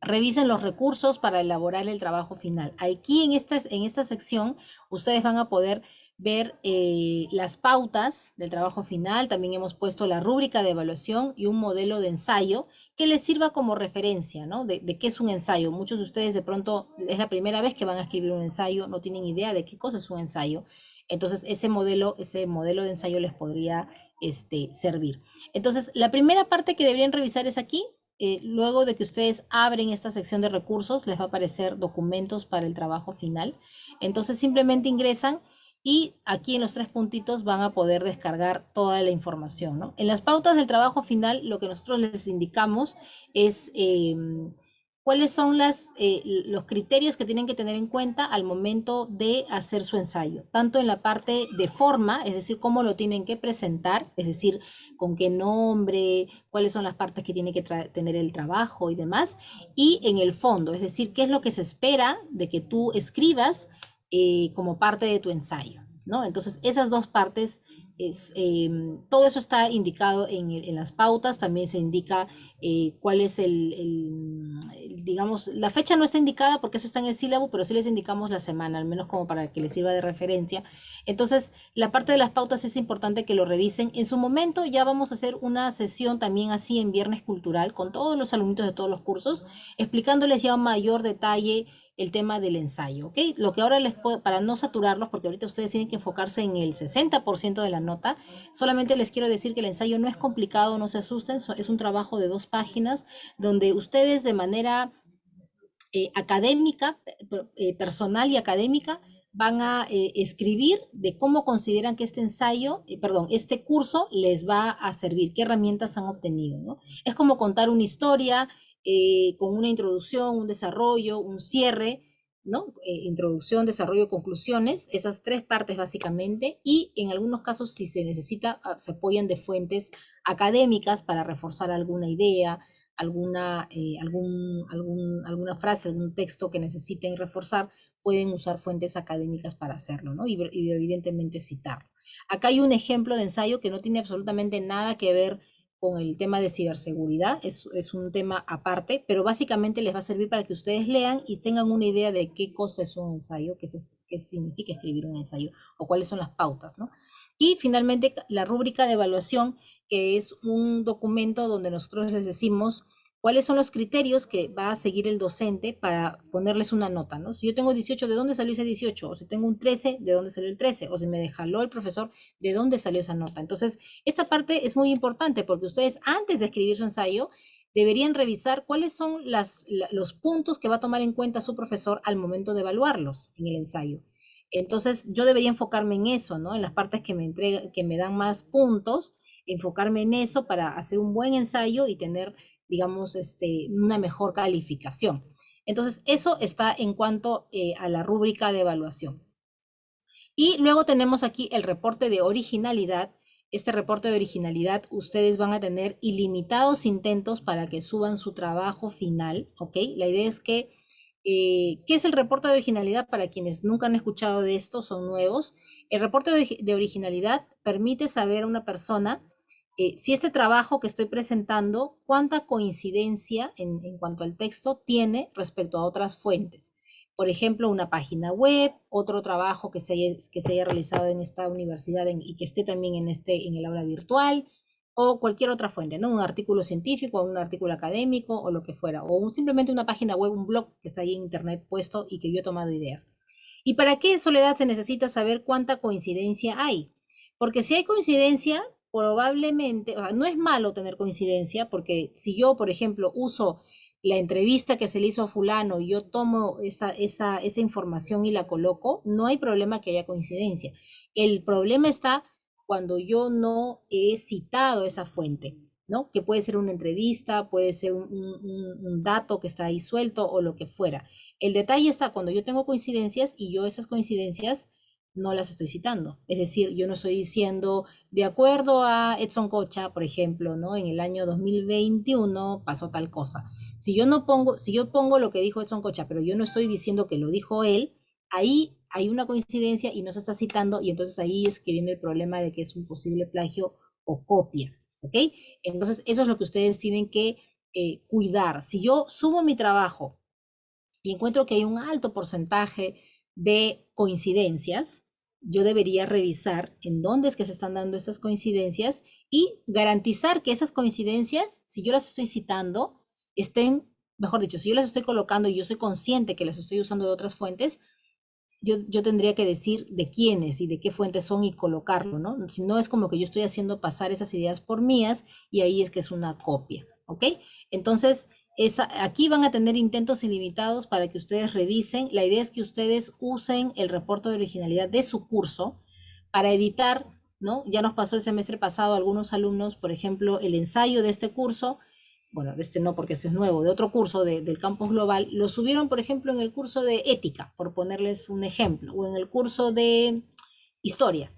revisen los recursos para elaborar el trabajo final. Aquí en esta, en esta sección ustedes van a poder ver eh, las pautas del trabajo final. También hemos puesto la rúbrica de evaluación y un modelo de ensayo que les sirva como referencia, ¿no? De, de, qué es un ensayo. Muchos de ustedes de pronto es la primera vez que van a escribir un ensayo, no tienen idea de qué cosa es un ensayo. Entonces, ese modelo, ese modelo de ensayo les podría este, servir. Entonces, la primera parte que deberían revisar es aquí. Eh, luego de que ustedes abren esta sección de recursos, les va a aparecer documentos para el trabajo final. Entonces, simplemente ingresan y aquí en los tres puntitos van a poder descargar toda la información. En las pautas del trabajo final, lo que nosotros les indicamos es... Em, cuáles son eh, los criterios que tienen que tener en cuenta al momento de hacer su ensayo, tanto en la parte de forma, es decir, cómo lo tienen que presentar, es decir, con qué nombre, cuáles son las partes que tiene que tener el trabajo y demás, y en el fondo, es decir, qué es lo que se espera de que tú escribas eh, como parte de tu ensayo, ¿no? Entonces, esas dos partes Em, todo eso está indicado en, las pautas, también se indica eh, cuál es el, digamos, la fecha no está indicada porque eso está en el sílabo, pero sí les indicamos la semana, al menos como para que les sirva de referencia. Entonces, la parte de las pautas es importante que lo revisen. En su momento ya vamos a hacer una sesión también así en Viernes Cultural con todos los alumnitos de todos los cursos, explicándoles ya mayor detalle el tema del ensayo, ¿ok? Lo que ahora les puedo, para no saturarlos, porque ahorita ustedes tienen que enfocarse en el 60% de la nota, solamente les quiero decir que el ensayo no es complicado, no se asusten, es un trabajo de dos páginas donde ustedes de manera eh, académica, eh, personal y académica, van a eh, escribir de cómo consideran que este ensayo, perdón, este curso les va a servir, qué herramientas han obtenido, ¿no? Es como contar una historia, eh, con una introducción, un desarrollo, un cierre, ¿no? Eh, introducción, desarrollo, conclusiones, esas tres partes básicamente, y en algunos casos si se necesita, ah, se apoyan de fuentes académicas para reforzar alguna idea, alguna, eh, algún, algún, alguna frase, algún texto que necesiten reforzar, pueden usar fuentes académicas para hacerlo, ¿no? Y, y evidentemente citarlo. Acá hay un ejemplo de ensayo que no tiene absolutamente nada que ver con el tema de ciberseguridad, es, es, un tema aparte, pero básicamente les va a servir para que ustedes lean y tengan una idea de qué cosa es un ensayo, qué, qué significa escribir un ensayo o cuáles son las pautas. ¿no? Y finalmente la rúbrica de evaluación, que es un documento donde nosotros les decimos cuáles son los criterios que va a seguir el docente para ponerles una nota, ¿no? Si yo tengo 18, ¿de dónde salió ese 18? O si tengo un 13, ¿de dónde salió el 13? O si me dejaló el profesor, ¿de dónde salió esa nota? Entonces, esta parte es muy importante porque ustedes antes de escribir su ensayo deberían revisar cuáles son los puntos que va a tomar en cuenta su profesor al momento de evaluarlos en el ensayo. Entonces, yo debería enfocarme en eso, ¿no? En las partes que me, entrega, que me dan más puntos, enfocarme en eso para hacer un buen ensayo y tener digamos, este, una mejor calificación. Entonces, eso está en cuanto eh, a la rúbrica de evaluación. Y luego tenemos aquí el reporte de originalidad. Este reporte de originalidad, ustedes van a tener ilimitados intentos para que suban su trabajo final, ¿ok? La idea es que, eh, ¿qué es el reporte de originalidad? Para quienes nunca han escuchado de esto, son nuevos. El reporte de originalidad permite saber a una persona eh, si este trabajo que estoy presentando, cuánta coincidencia en, cuanto al texto tiene respecto a otras fuentes. Por ejemplo, una página web, otro trabajo que se haya, realizado en esta universidad y que esté también en, este, en el aula virtual, o cualquier otra fuente, ¿no? Un artículo científico, un artículo académico o lo que fuera, o simplemente una página web, un blog que está ahí en internet puesto y que yo he tomado ideas. ¿Y para qué, Soledad, se necesita saber cuánta coincidencia hay? Porque si hay coincidencia, probablemente, no es malo tener coincidencia, porque si yo, por ejemplo, uso la entrevista que se le hizo a fulano y yo tomo esa, esa, esa información y la coloco, no hay problema que haya coincidencia. El problema está cuando yo no he citado esa fuente, ¿no? Que puede ser una entrevista, puede ser un, un dato que está ahí suelto o lo que fuera. El detalle está cuando yo tengo coincidencias y yo esas coincidencias no las estoy citando. Es decir, yo no estoy diciendo, de acuerdo a Edson Cocha, por ejemplo, ¿no? En el año 2021 pasó tal cosa. Si yo no pongo, si yo pongo lo que dijo Edson Cocha, pero yo no estoy diciendo que lo dijo él, ahí hay una coincidencia y no se está citando y entonces ahí es que viene el problema de que es un posible plagio o copia, ¿ok? Entonces eso es lo que ustedes tienen que eh, cuidar. Si yo subo mi trabajo y encuentro que hay un alto porcentaje de coincidencias, yo debería revisar en dónde es que se están dando estas coincidencias y garantizar que esas coincidencias, si yo las estoy citando, estén, mejor dicho, si yo las estoy colocando y yo soy consciente que las estoy usando de otras fuentes, yo, yo tendría que decir de quiénes y de qué fuentes son y colocarlo, ¿no? Si no es como que yo estoy haciendo pasar esas ideas por mías y ahí es que es una copia, ¿ok? Entonces, aquí van a tener intentos ilimitados para que ustedes revisen. La idea es que ustedes usen el reporte de originalidad de su curso para editar, ¿no? Ya nos pasó el semestre pasado a algunos alumnos, por ejemplo, el ensayo de este curso, bueno, de este no porque este es nuevo, de otro curso del campus global, lo subieron, por ejemplo, en el curso de ética, por ponerles un ejemplo, o en el curso de historia.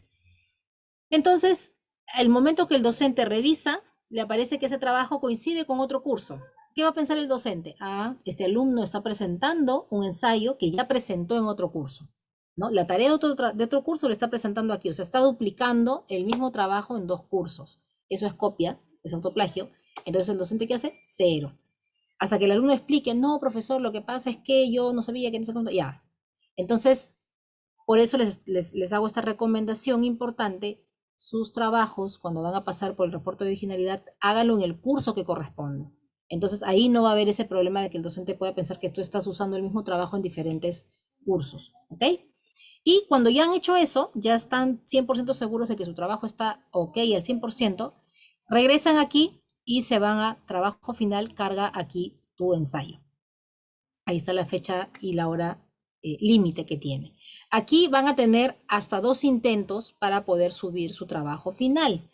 Entonces, el momento que el docente revisa, le aparece que ese trabajo coincide con otro curso. ¿Qué va a pensar el docente? Ah, este alumno está presentando un ensayo que ya presentó en otro curso. ¿no? La tarea de otro, curso lo está presentando aquí, o sea, está duplicando el mismo trabajo en dos cursos. Eso es copia, es autoplagio. Entonces el docente ¿qué hace? Cero. Hasta que el alumno explique, no, profesor, lo que pasa es que yo no sabía que no sé cuánto. Ya. Entonces, por eso les, les, les hago esta recomendación importante. Sus trabajos, cuando van a pasar por el reporte de originalidad, háganlo en el curso que corresponde. Entonces ahí no va a haber ese problema de que el docente pueda pensar que tú estás usando el mismo trabajo en diferentes cursos, ¿ok? Y cuando ya han hecho eso, ya están 100% seguros de que su trabajo está ok al 100%, regresan aquí y se van a trabajo final, carga aquí tu ensayo. Ahí está la fecha y la hora eh, límite que tiene. Aquí van a tener hasta dos intentos para poder subir su trabajo final.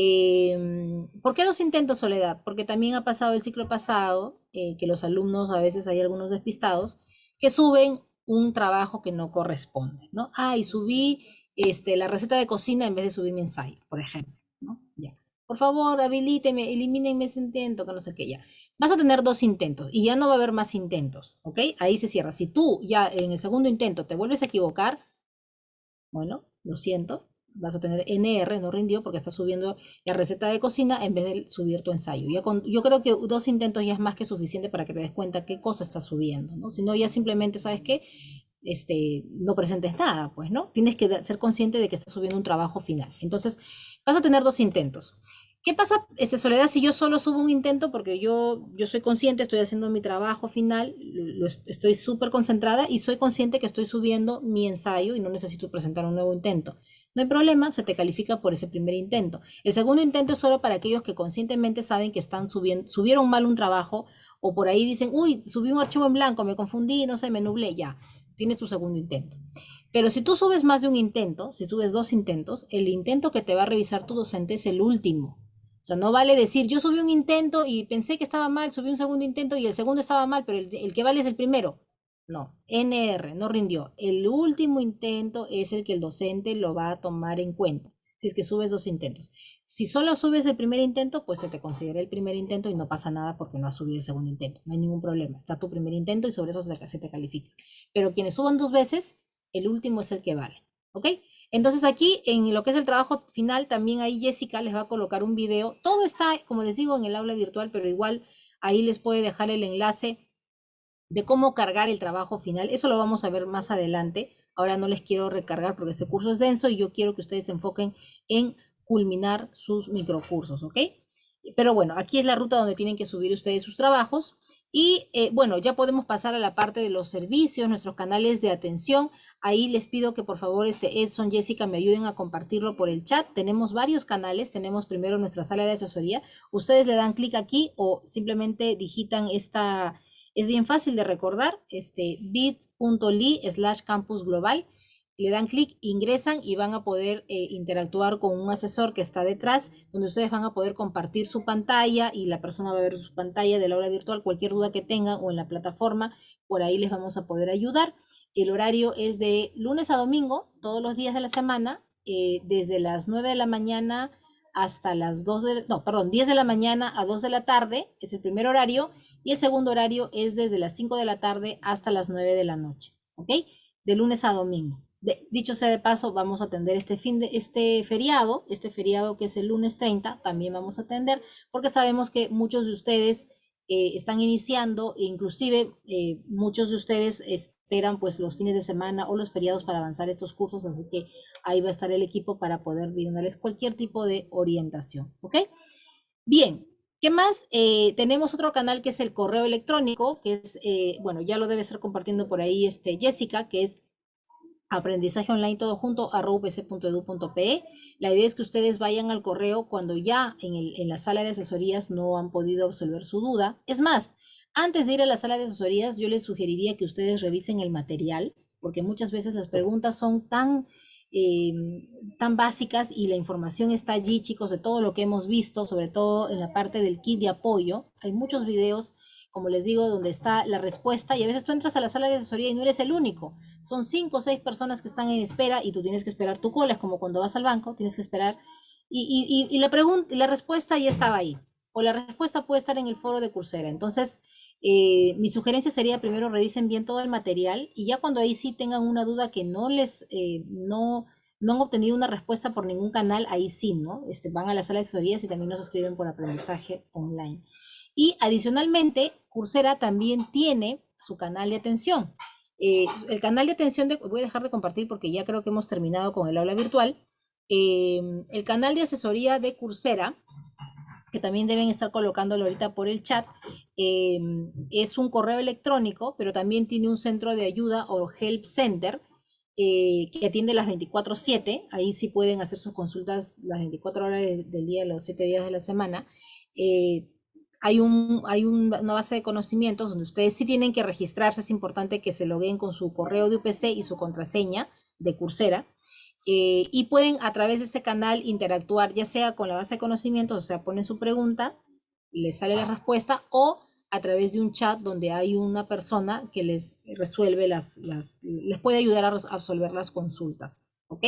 Em, ¿Por qué dos intentos, Soledad? Porque también ha pasado el ciclo pasado, eh, que los alumnos, a veces hay algunos despistados, que suben un trabajo que no corresponde, ¿no? Ah, y subí este, la receta de cocina en vez de subir mi ensayo, por ejemplo, ¿no? Ya. Por favor, habilíteme, elimínenme ese intento, que no sé qué ya. Vas a tener dos intentos y ya no va a haber más intentos, ¿ok? Ahí se cierra. Si tú ya en el segundo intento te vuelves a equivocar, bueno, lo siento, vas a tener NR, no rindió, porque estás subiendo la receta de cocina en vez de subir tu ensayo. yo creo que dos intentos ya es más que suficiente para que te des cuenta qué cosa estás subiendo, ¿no? Si no, ya simplemente, ¿sabes qué? Este, no presentes nada, pues, ¿no? Tienes que ser consciente de que estás subiendo un trabajo final. Entonces, vas a tener dos intentos. ¿Qué pasa, este, Soledad, si yo solo subo un intento? Porque yo, yo soy consciente, estoy haciendo mi trabajo final, lo, estoy súper concentrada y soy consciente que estoy subiendo mi ensayo y no necesito presentar un nuevo intento. No hay problema, se te califica por ese primer intento. El segundo intento es solo para aquellos que conscientemente saben que están subiendo, subieron mal un trabajo o por ahí dicen, uy, subí un archivo en blanco, me confundí, no sé, me nublé, ya, tienes tu segundo intento. Pero si tú subes más de un intento, si subes dos intentos, el intento que te va a revisar tu docente es el último. O sea, no vale decir, yo subí un intento y pensé que estaba mal, subí un segundo intento y el segundo estaba mal, pero el, el que vale es el primero. No, NR, no rindió. El último intento es el que el docente lo va a tomar en cuenta, si es que subes dos intentos. Si solo subes el primer intento, pues se te considera el primer intento y no pasa nada porque no has subido el segundo intento. No hay ningún problema. Está tu primer intento y sobre eso se te califica. Pero quienes suban dos veces, el último es el que vale. ¿Ok? Entonces aquí en lo que es el trabajo final, también ahí Jessica les va a colocar un video. Todo está, como les digo, en el aula virtual, pero igual ahí les puede dejar el enlace de cómo cargar el trabajo final. Eso lo vamos a ver más adelante. Ahora no les quiero recargar porque este curso es denso y yo quiero que ustedes se enfoquen en culminar sus microcursos, ¿ok? Pero bueno, aquí es la ruta donde tienen que subir ustedes sus trabajos. Y eh, bueno, ya podemos pasar a la parte de los servicios, nuestros canales de atención. Ahí les pido que por favor este Edson, Jessica, me ayuden a compartirlo por el chat. Tenemos varios canales. Tenemos primero nuestra sala de asesoría. Ustedes le dan clic aquí o simplemente digitan esta, es bien fácil de recordar, este bit.ly slash campus global. Le dan clic, ingresan y van a poder eh, interactuar con un asesor que está detrás, donde ustedes van a poder compartir su pantalla y la persona va a ver su pantalla de la aula virtual, cualquier duda que tengan o en la plataforma, por ahí les vamos a poder ayudar. El horario es de lunes a domingo, todos los días de la semana, eh, desde las 9 de la mañana hasta las 2 de, no, perdón, 10 de la mañana a 2 de la tarde, es el primer horario, y el segundo horario es desde las 5 de la tarde hasta las 9 de la noche, ¿ok? De lunes a domingo. dicho sea de paso, vamos a atender este fin de este feriado, este feriado que es el lunes 30, también vamos a atender, porque sabemos que muchos de ustedes eh, están iniciando, e inclusive eh, muchos de ustedes esperan pues los fines de semana o los feriados para avanzar estos cursos, así que ahí va a estar el equipo para poder brindarles cualquier tipo de orientación, ¿ok? Bien, ¿Qué más? Eh, tenemos otro canal que es el correo electrónico, que es, eh, bueno, ya lo debe estar compartiendo por ahí este, Jessica, que es aprendizaje online todo junto. La idea es que ustedes vayan al correo cuando ya en, en la sala de asesorías no han podido resolver su duda. Es más, antes de ir a la sala de asesorías, yo les sugeriría que ustedes revisen el material, porque muchas veces las preguntas son tan eh, tan básicas y la información está allí, chicos, de todo lo que hemos visto, sobre todo en la parte del kit de apoyo. Hay muchos videos, como les digo, donde está la respuesta y a veces tú entras a la sala de asesoría y no eres el único. Son cinco o seis personas que están en espera y tú tienes que esperar tu cola, es como cuando vas al banco, tienes que esperar. Y, y, la, pregunta, la respuesta ya estaba ahí. O la respuesta puede estar en el foro de Coursera. Entonces, eh, mi sugerencia sería primero revisen bien todo el material y ya cuando ahí sí tengan una duda que no les, eh, no, no han obtenido una respuesta por ningún canal, ahí sí, ¿no? Este, van a la sala de asesorías y también nos escriben por aprendizaje online. Y adicionalmente, Coursera también tiene su canal de atención. Eh, el canal de atención, de, voy a dejar de compartir porque ya creo que hemos terminado con el aula virtual. el canal de asesoría de Coursera que también deben estar colocándolo ahorita por el chat, em, es un correo electrónico, pero también tiene un centro de ayuda o help center eh, que atiende las 24/7. Ahí sí pueden hacer sus consultas las 24 horas del día, los 7 días de la semana. Eh, hay, un, hay una base de conocimientos donde ustedes sí tienen que registrarse. Es importante que se loguen con su correo de UPC y su contraseña de Coursera eh, y pueden a través de ese canal interactuar ya sea con la base de conocimientos, o sea, ponen su pregunta, les sale la respuesta, o a través de un chat donde hay una persona que les resuelve las, las les puede ayudar a resolver las consultas, ¿ok?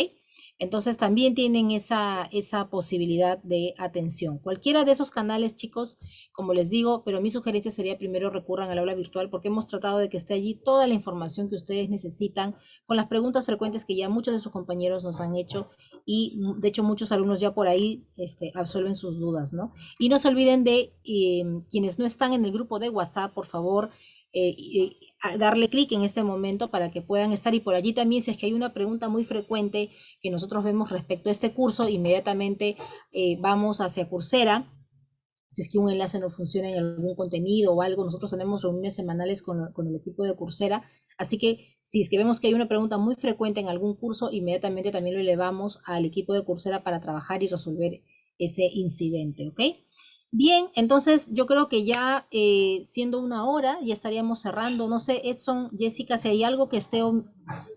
Entonces también tienen esa, esa posibilidad de atención. Cualquiera de esos canales, chicos, como les digo, pero mi sugerencia sería primero recurran al aula virtual porque hemos tratado de que esté allí toda la información que ustedes necesitan con las preguntas frecuentes que ya muchos de sus compañeros nos han hecho y de hecho muchos alumnos ya por ahí este, absuelven sus dudas, ¿no? Y no se olviden de em, quienes no están en el grupo de WhatsApp, por favor, eh, darle clic en este momento para que puedan estar. Y por allí también si es que hay una pregunta muy frecuente que nosotros vemos respecto a este curso, inmediatamente eh, vamos hacia Coursera, si es que un enlace no funciona en algún contenido o algo, nosotros tenemos reuniones semanales con, con, el equipo de Coursera, así que si es que vemos que hay una pregunta muy frecuente en algún curso, inmediatamente también lo elevamos al equipo de Coursera para trabajar y resolver ese incidente, ¿ok? Bien, entonces yo creo que ya eh, siendo una hora ya estaríamos cerrando. No sé, Edson, Jessica, si hay algo que esté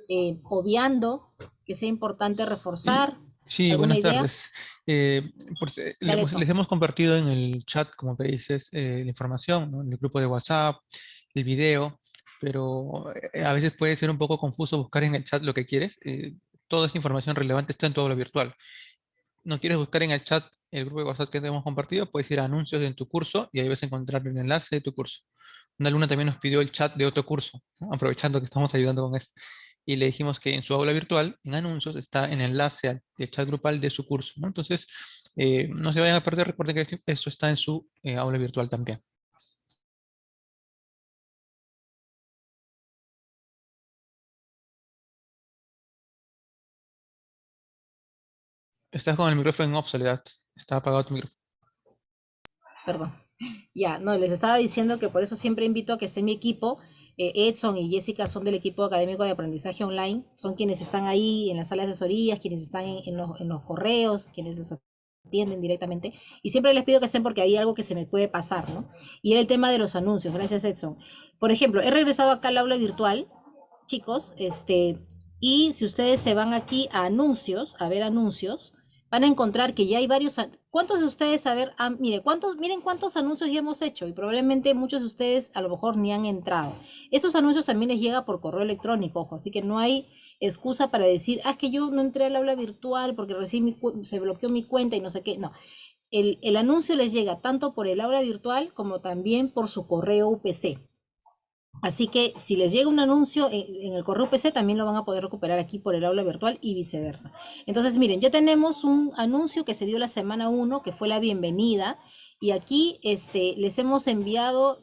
eh, obviando, que sea importante reforzar. Sí, buenas tardes. Eh, les, hemos compartido en el chat, como te dices, la información, en el grupo de WhatsApp, el video, pero a veces puede ser un poco confuso buscar en el chat lo que quieres. toda esa información relevante está en tu aula virtual. No quieres buscar en el chat el grupo de WhatsApp que te hemos compartido, puedes ir a anuncios en tu curso y ahí vas a encontrar el enlace de tu curso. Una alumna también nos pidió el chat de otro curso, aprovechando que estamos ayudando con esto. Y le dijimos que en su aula virtual, en anuncios, está el enlace al chat grupal de su curso. Entonces, eh, no se vayan a perder, recuerden que eso está en su eh, aula virtual también. Estás con el micrófono en obsoledad. Está apagado tu micrófono. Perdón. Ya, no, les estaba diciendo que por eso siempre invito a que esté mi equipo. Eh, Edson y Jessica son del equipo académico de aprendizaje online. Son quienes están ahí en la sala de asesorías, quienes están en, los, en los, correos, quienes los atienden directamente. Y siempre les pido que estén porque hay algo que se me puede pasar, ¿no? Y era el tema de los anuncios. Gracias, Edson. Por ejemplo, he regresado acá al aula virtual, chicos, este, y si ustedes se van aquí a anuncios, a ver anuncios, van a encontrar que ya hay varios... ¿Cuántos de ustedes, a ver, mire, cuántos, miren cuántos anuncios ya hemos hecho y probablemente muchos de ustedes a lo mejor ni han entrado. Esos anuncios también les llega por correo electrónico, ojo, así que no hay excusa para decir, ah, que yo no entré al aula virtual porque recién se bloqueó mi cuenta y no sé qué. No, el, el anuncio les llega tanto por el aula virtual como también por su correo UPC. Así que si les llega un anuncio en, el correo PC, también lo van a poder recuperar aquí por el aula virtual y viceversa. Entonces, miren, ya tenemos un anuncio que se dio la semana 1, que fue la bienvenida. Y aquí este, les hemos enviado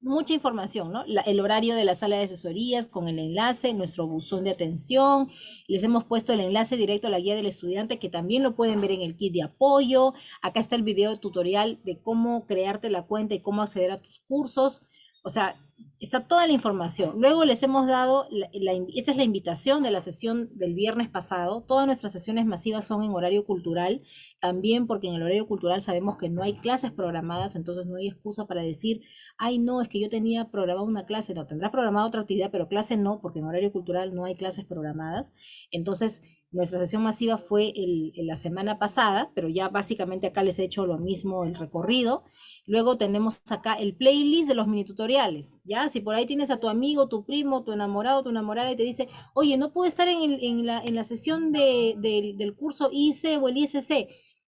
mucha información, ¿no? el horario de la sala de asesorías con el enlace, nuestro buzón de atención. Les hemos puesto el enlace directo a la guía del estudiante que también lo pueden ver en el kit de apoyo. Acá está el video tutorial de cómo crearte la cuenta y cómo acceder a tus cursos. O sea, está toda la información. Luego les hemos dado, la, esa es la invitación de la sesión del viernes pasado. Todas nuestras sesiones masivas son en horario cultural, también porque en el horario cultural sabemos que no hay clases programadas, entonces no hay excusa para decir, ay no, es que yo tenía programada una clase, no, tendrás programada otra actividad, pero clase no, porque en horario cultural no hay clases programadas. Entonces, nuestra sesión masiva fue la semana pasada, pero ya básicamente acá les he hecho lo mismo el recorrido. Luego tenemos acá el playlist de los mini tutoriales, ¿ya? Si por ahí tienes a tu amigo, tu primo, tu enamorado, tu enamorada y te dice, oye, no puedo estar en, la, sesión del curso IC o el ISC,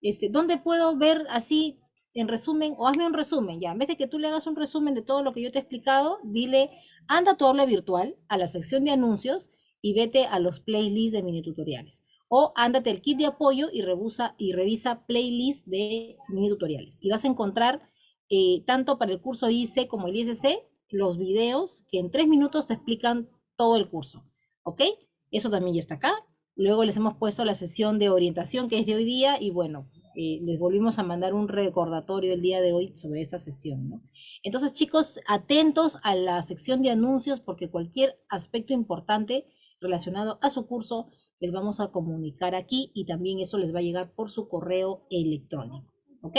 este, ¿dónde puedo ver así en resumen? O hazme un resumen, ya. En vez de que tú le hagas un resumen de todo lo que yo te he explicado, dile, anda a tu aula virtual, a la sección de anuncios y vete a los playlists de mini tutoriales. O ándate el kit de apoyo y, revisa, y revisa playlist de mini tutoriales. Y vas a encontrar eh, tanto para el curso IC como el ISC, los videos que en tres minutos explican todo el curso. ¿Ok? Eso también ya está acá. Luego les hemos puesto la sesión de orientación que es de hoy día y bueno, eh, les volvimos a mandar un recordatorio el día de hoy sobre esta sesión. Entonces chicos, atentos a la sección de anuncios porque cualquier aspecto importante relacionado a su curso les vamos a comunicar aquí y también eso les va a llegar por su correo electrónico. ¿Ok?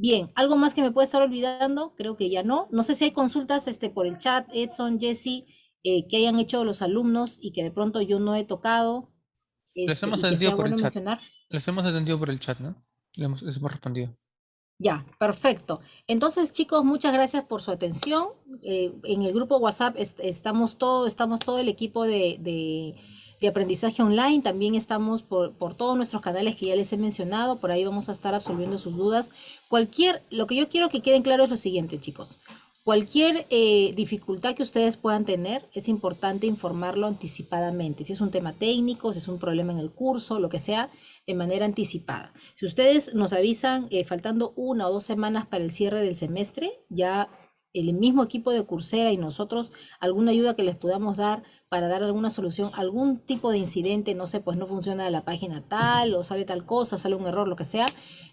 Bien, ¿algo más que me puede estar olvidando? Creo que ya no. No sé si hay consultas este, por el chat, Edson, Jesse, eh, que hayan hecho los alumnos y que de pronto yo no he tocado. les este, hemos atendido por el chat. Les hemos atendido por el chat, ¿no? Les hemos, respondido. Ya, perfecto. Entonces, chicos, muchas gracias por su atención. Eh, en el grupo WhatsApp estamos todo, estamos todo el equipo de, de, aprendizaje online. También estamos por, por, todos nuestros canales que ya les he mencionado. Por ahí vamos a estar absolviendo sus dudas. Cualquier, lo que yo quiero que queden claro es lo siguiente, chicos. Cualquier eh, dificultad que ustedes puedan tener, es importante informarlo anticipadamente. Si es un tema técnico, si es un problema en el curso, lo que sea, de manera anticipada. Si ustedes nos avisan eh, faltando una o dos semanas para el cierre del semestre, ya el mismo equipo de Coursera y nosotros, alguna ayuda que les podamos dar para dar alguna solución, algún tipo de incidente, no sé, pues no funciona la página tal o sale tal cosa, sale un error, lo que sea,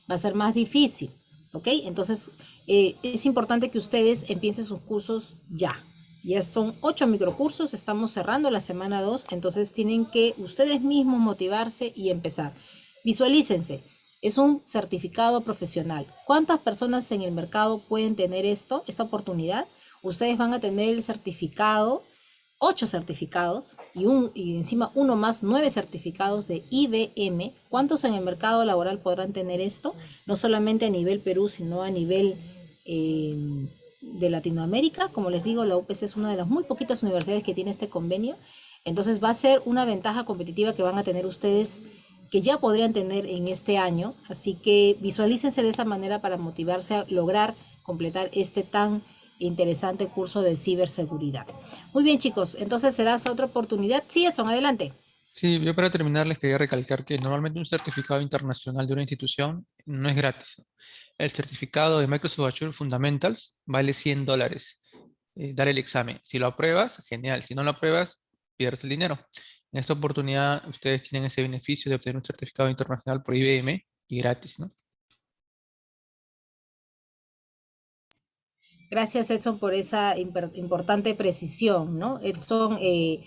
va a ser más difícil, ¿ok? Entonces, eh, es importante que ustedes empiecen sus cursos ya. Ya son ocho microcursos, estamos cerrando la semana 2, entonces tienen que ustedes mismos motivarse y empezar. Visualícense, es un certificado profesional. ¿Cuántas personas en el mercado pueden tener esto, esta oportunidad? Ustedes van a tener el certificado, ocho certificados y, un, y encima uno más, nueve certificados de IBM. ¿Cuántos en el mercado laboral podrán tener esto? No solamente a nivel Perú, sino a nivel eh, de Latinoamérica. Como les digo, la UPC es una de las muy poquitas universidades que tiene este convenio. Entonces va a ser una ventaja competitiva que van a tener ustedes que ya podrían tener en este año. Así que visualícense de esa manera para motivarse a lograr completar este tan interesante curso de ciberseguridad. Muy bien, chicos. Entonces será hasta otra oportunidad. Sí, Edson, adelante. Sí, yo para terminar les quería recalcar que normalmente un certificado internacional de una institución no es gratis. El certificado de Microsoft Azure Fundamentals vale 100 dólares. Eh, dar el examen. Si lo apruebas, genial. Si no lo apruebas, pierdes el dinero. En esta oportunidad ustedes tienen ese beneficio de obtener un certificado internacional por IBM y gratis, ¿no? Gracias Edson por esa importante precisión, ¿no? Edson eh,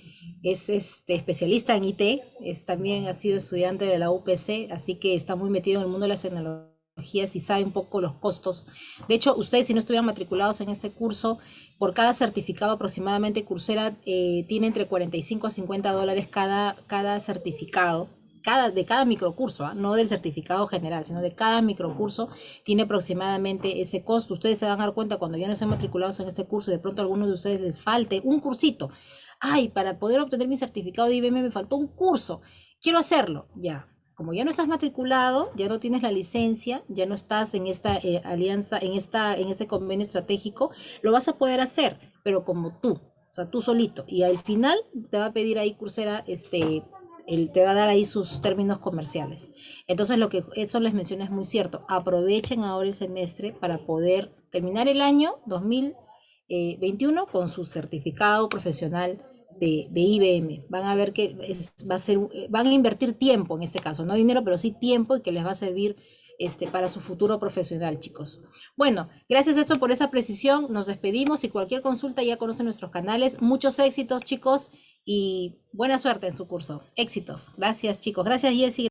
es este, especialista en IT, es, también ha sido estudiante de la UPC, así que está muy metido en el mundo de las tecnologías y sabe un poco los costos. De hecho, ustedes si no estuvieran matriculados en este curso, por cada certificado aproximadamente Coursera eh, tiene entre 45 a 50 dólares cada, cada certificado, cada, de cada microcurso, ¿ah? no del certificado general, sino de cada microcurso tiene aproximadamente ese costo. Ustedes se van a dar cuenta cuando ya no estén matriculados en este curso, de pronto a algunos de ustedes les falte un cursito. Ay, para poder obtener mi certificado de IBM me faltó un curso. Quiero hacerlo. Ya, como ya no estás matriculado, ya no tienes la licencia, ya no estás en esta eh, alianza, en, esta, en este convenio estratégico, lo vas a poder hacer, pero como tú, o sea, tú solito. Y al final te va a pedir ahí Coursera, este, él te va a dar ahí sus términos comerciales. Entonces, lo que eso les menciona es muy cierto. Aprovechen ahora el semestre para poder terminar el año 2021 con su certificado profesional de, IBM. Van a ver que va a ser, van a invertir tiempo en este caso, no dinero, pero sí tiempo y que les va a servir este, para su futuro profesional, chicos. Bueno, gracias eso por esa precisión. Nos despedimos y cualquier consulta ya conocen nuestros canales. Muchos éxitos, chicos, y buena suerte en su curso. Éxitos. Gracias, chicos. Gracias, Jessy.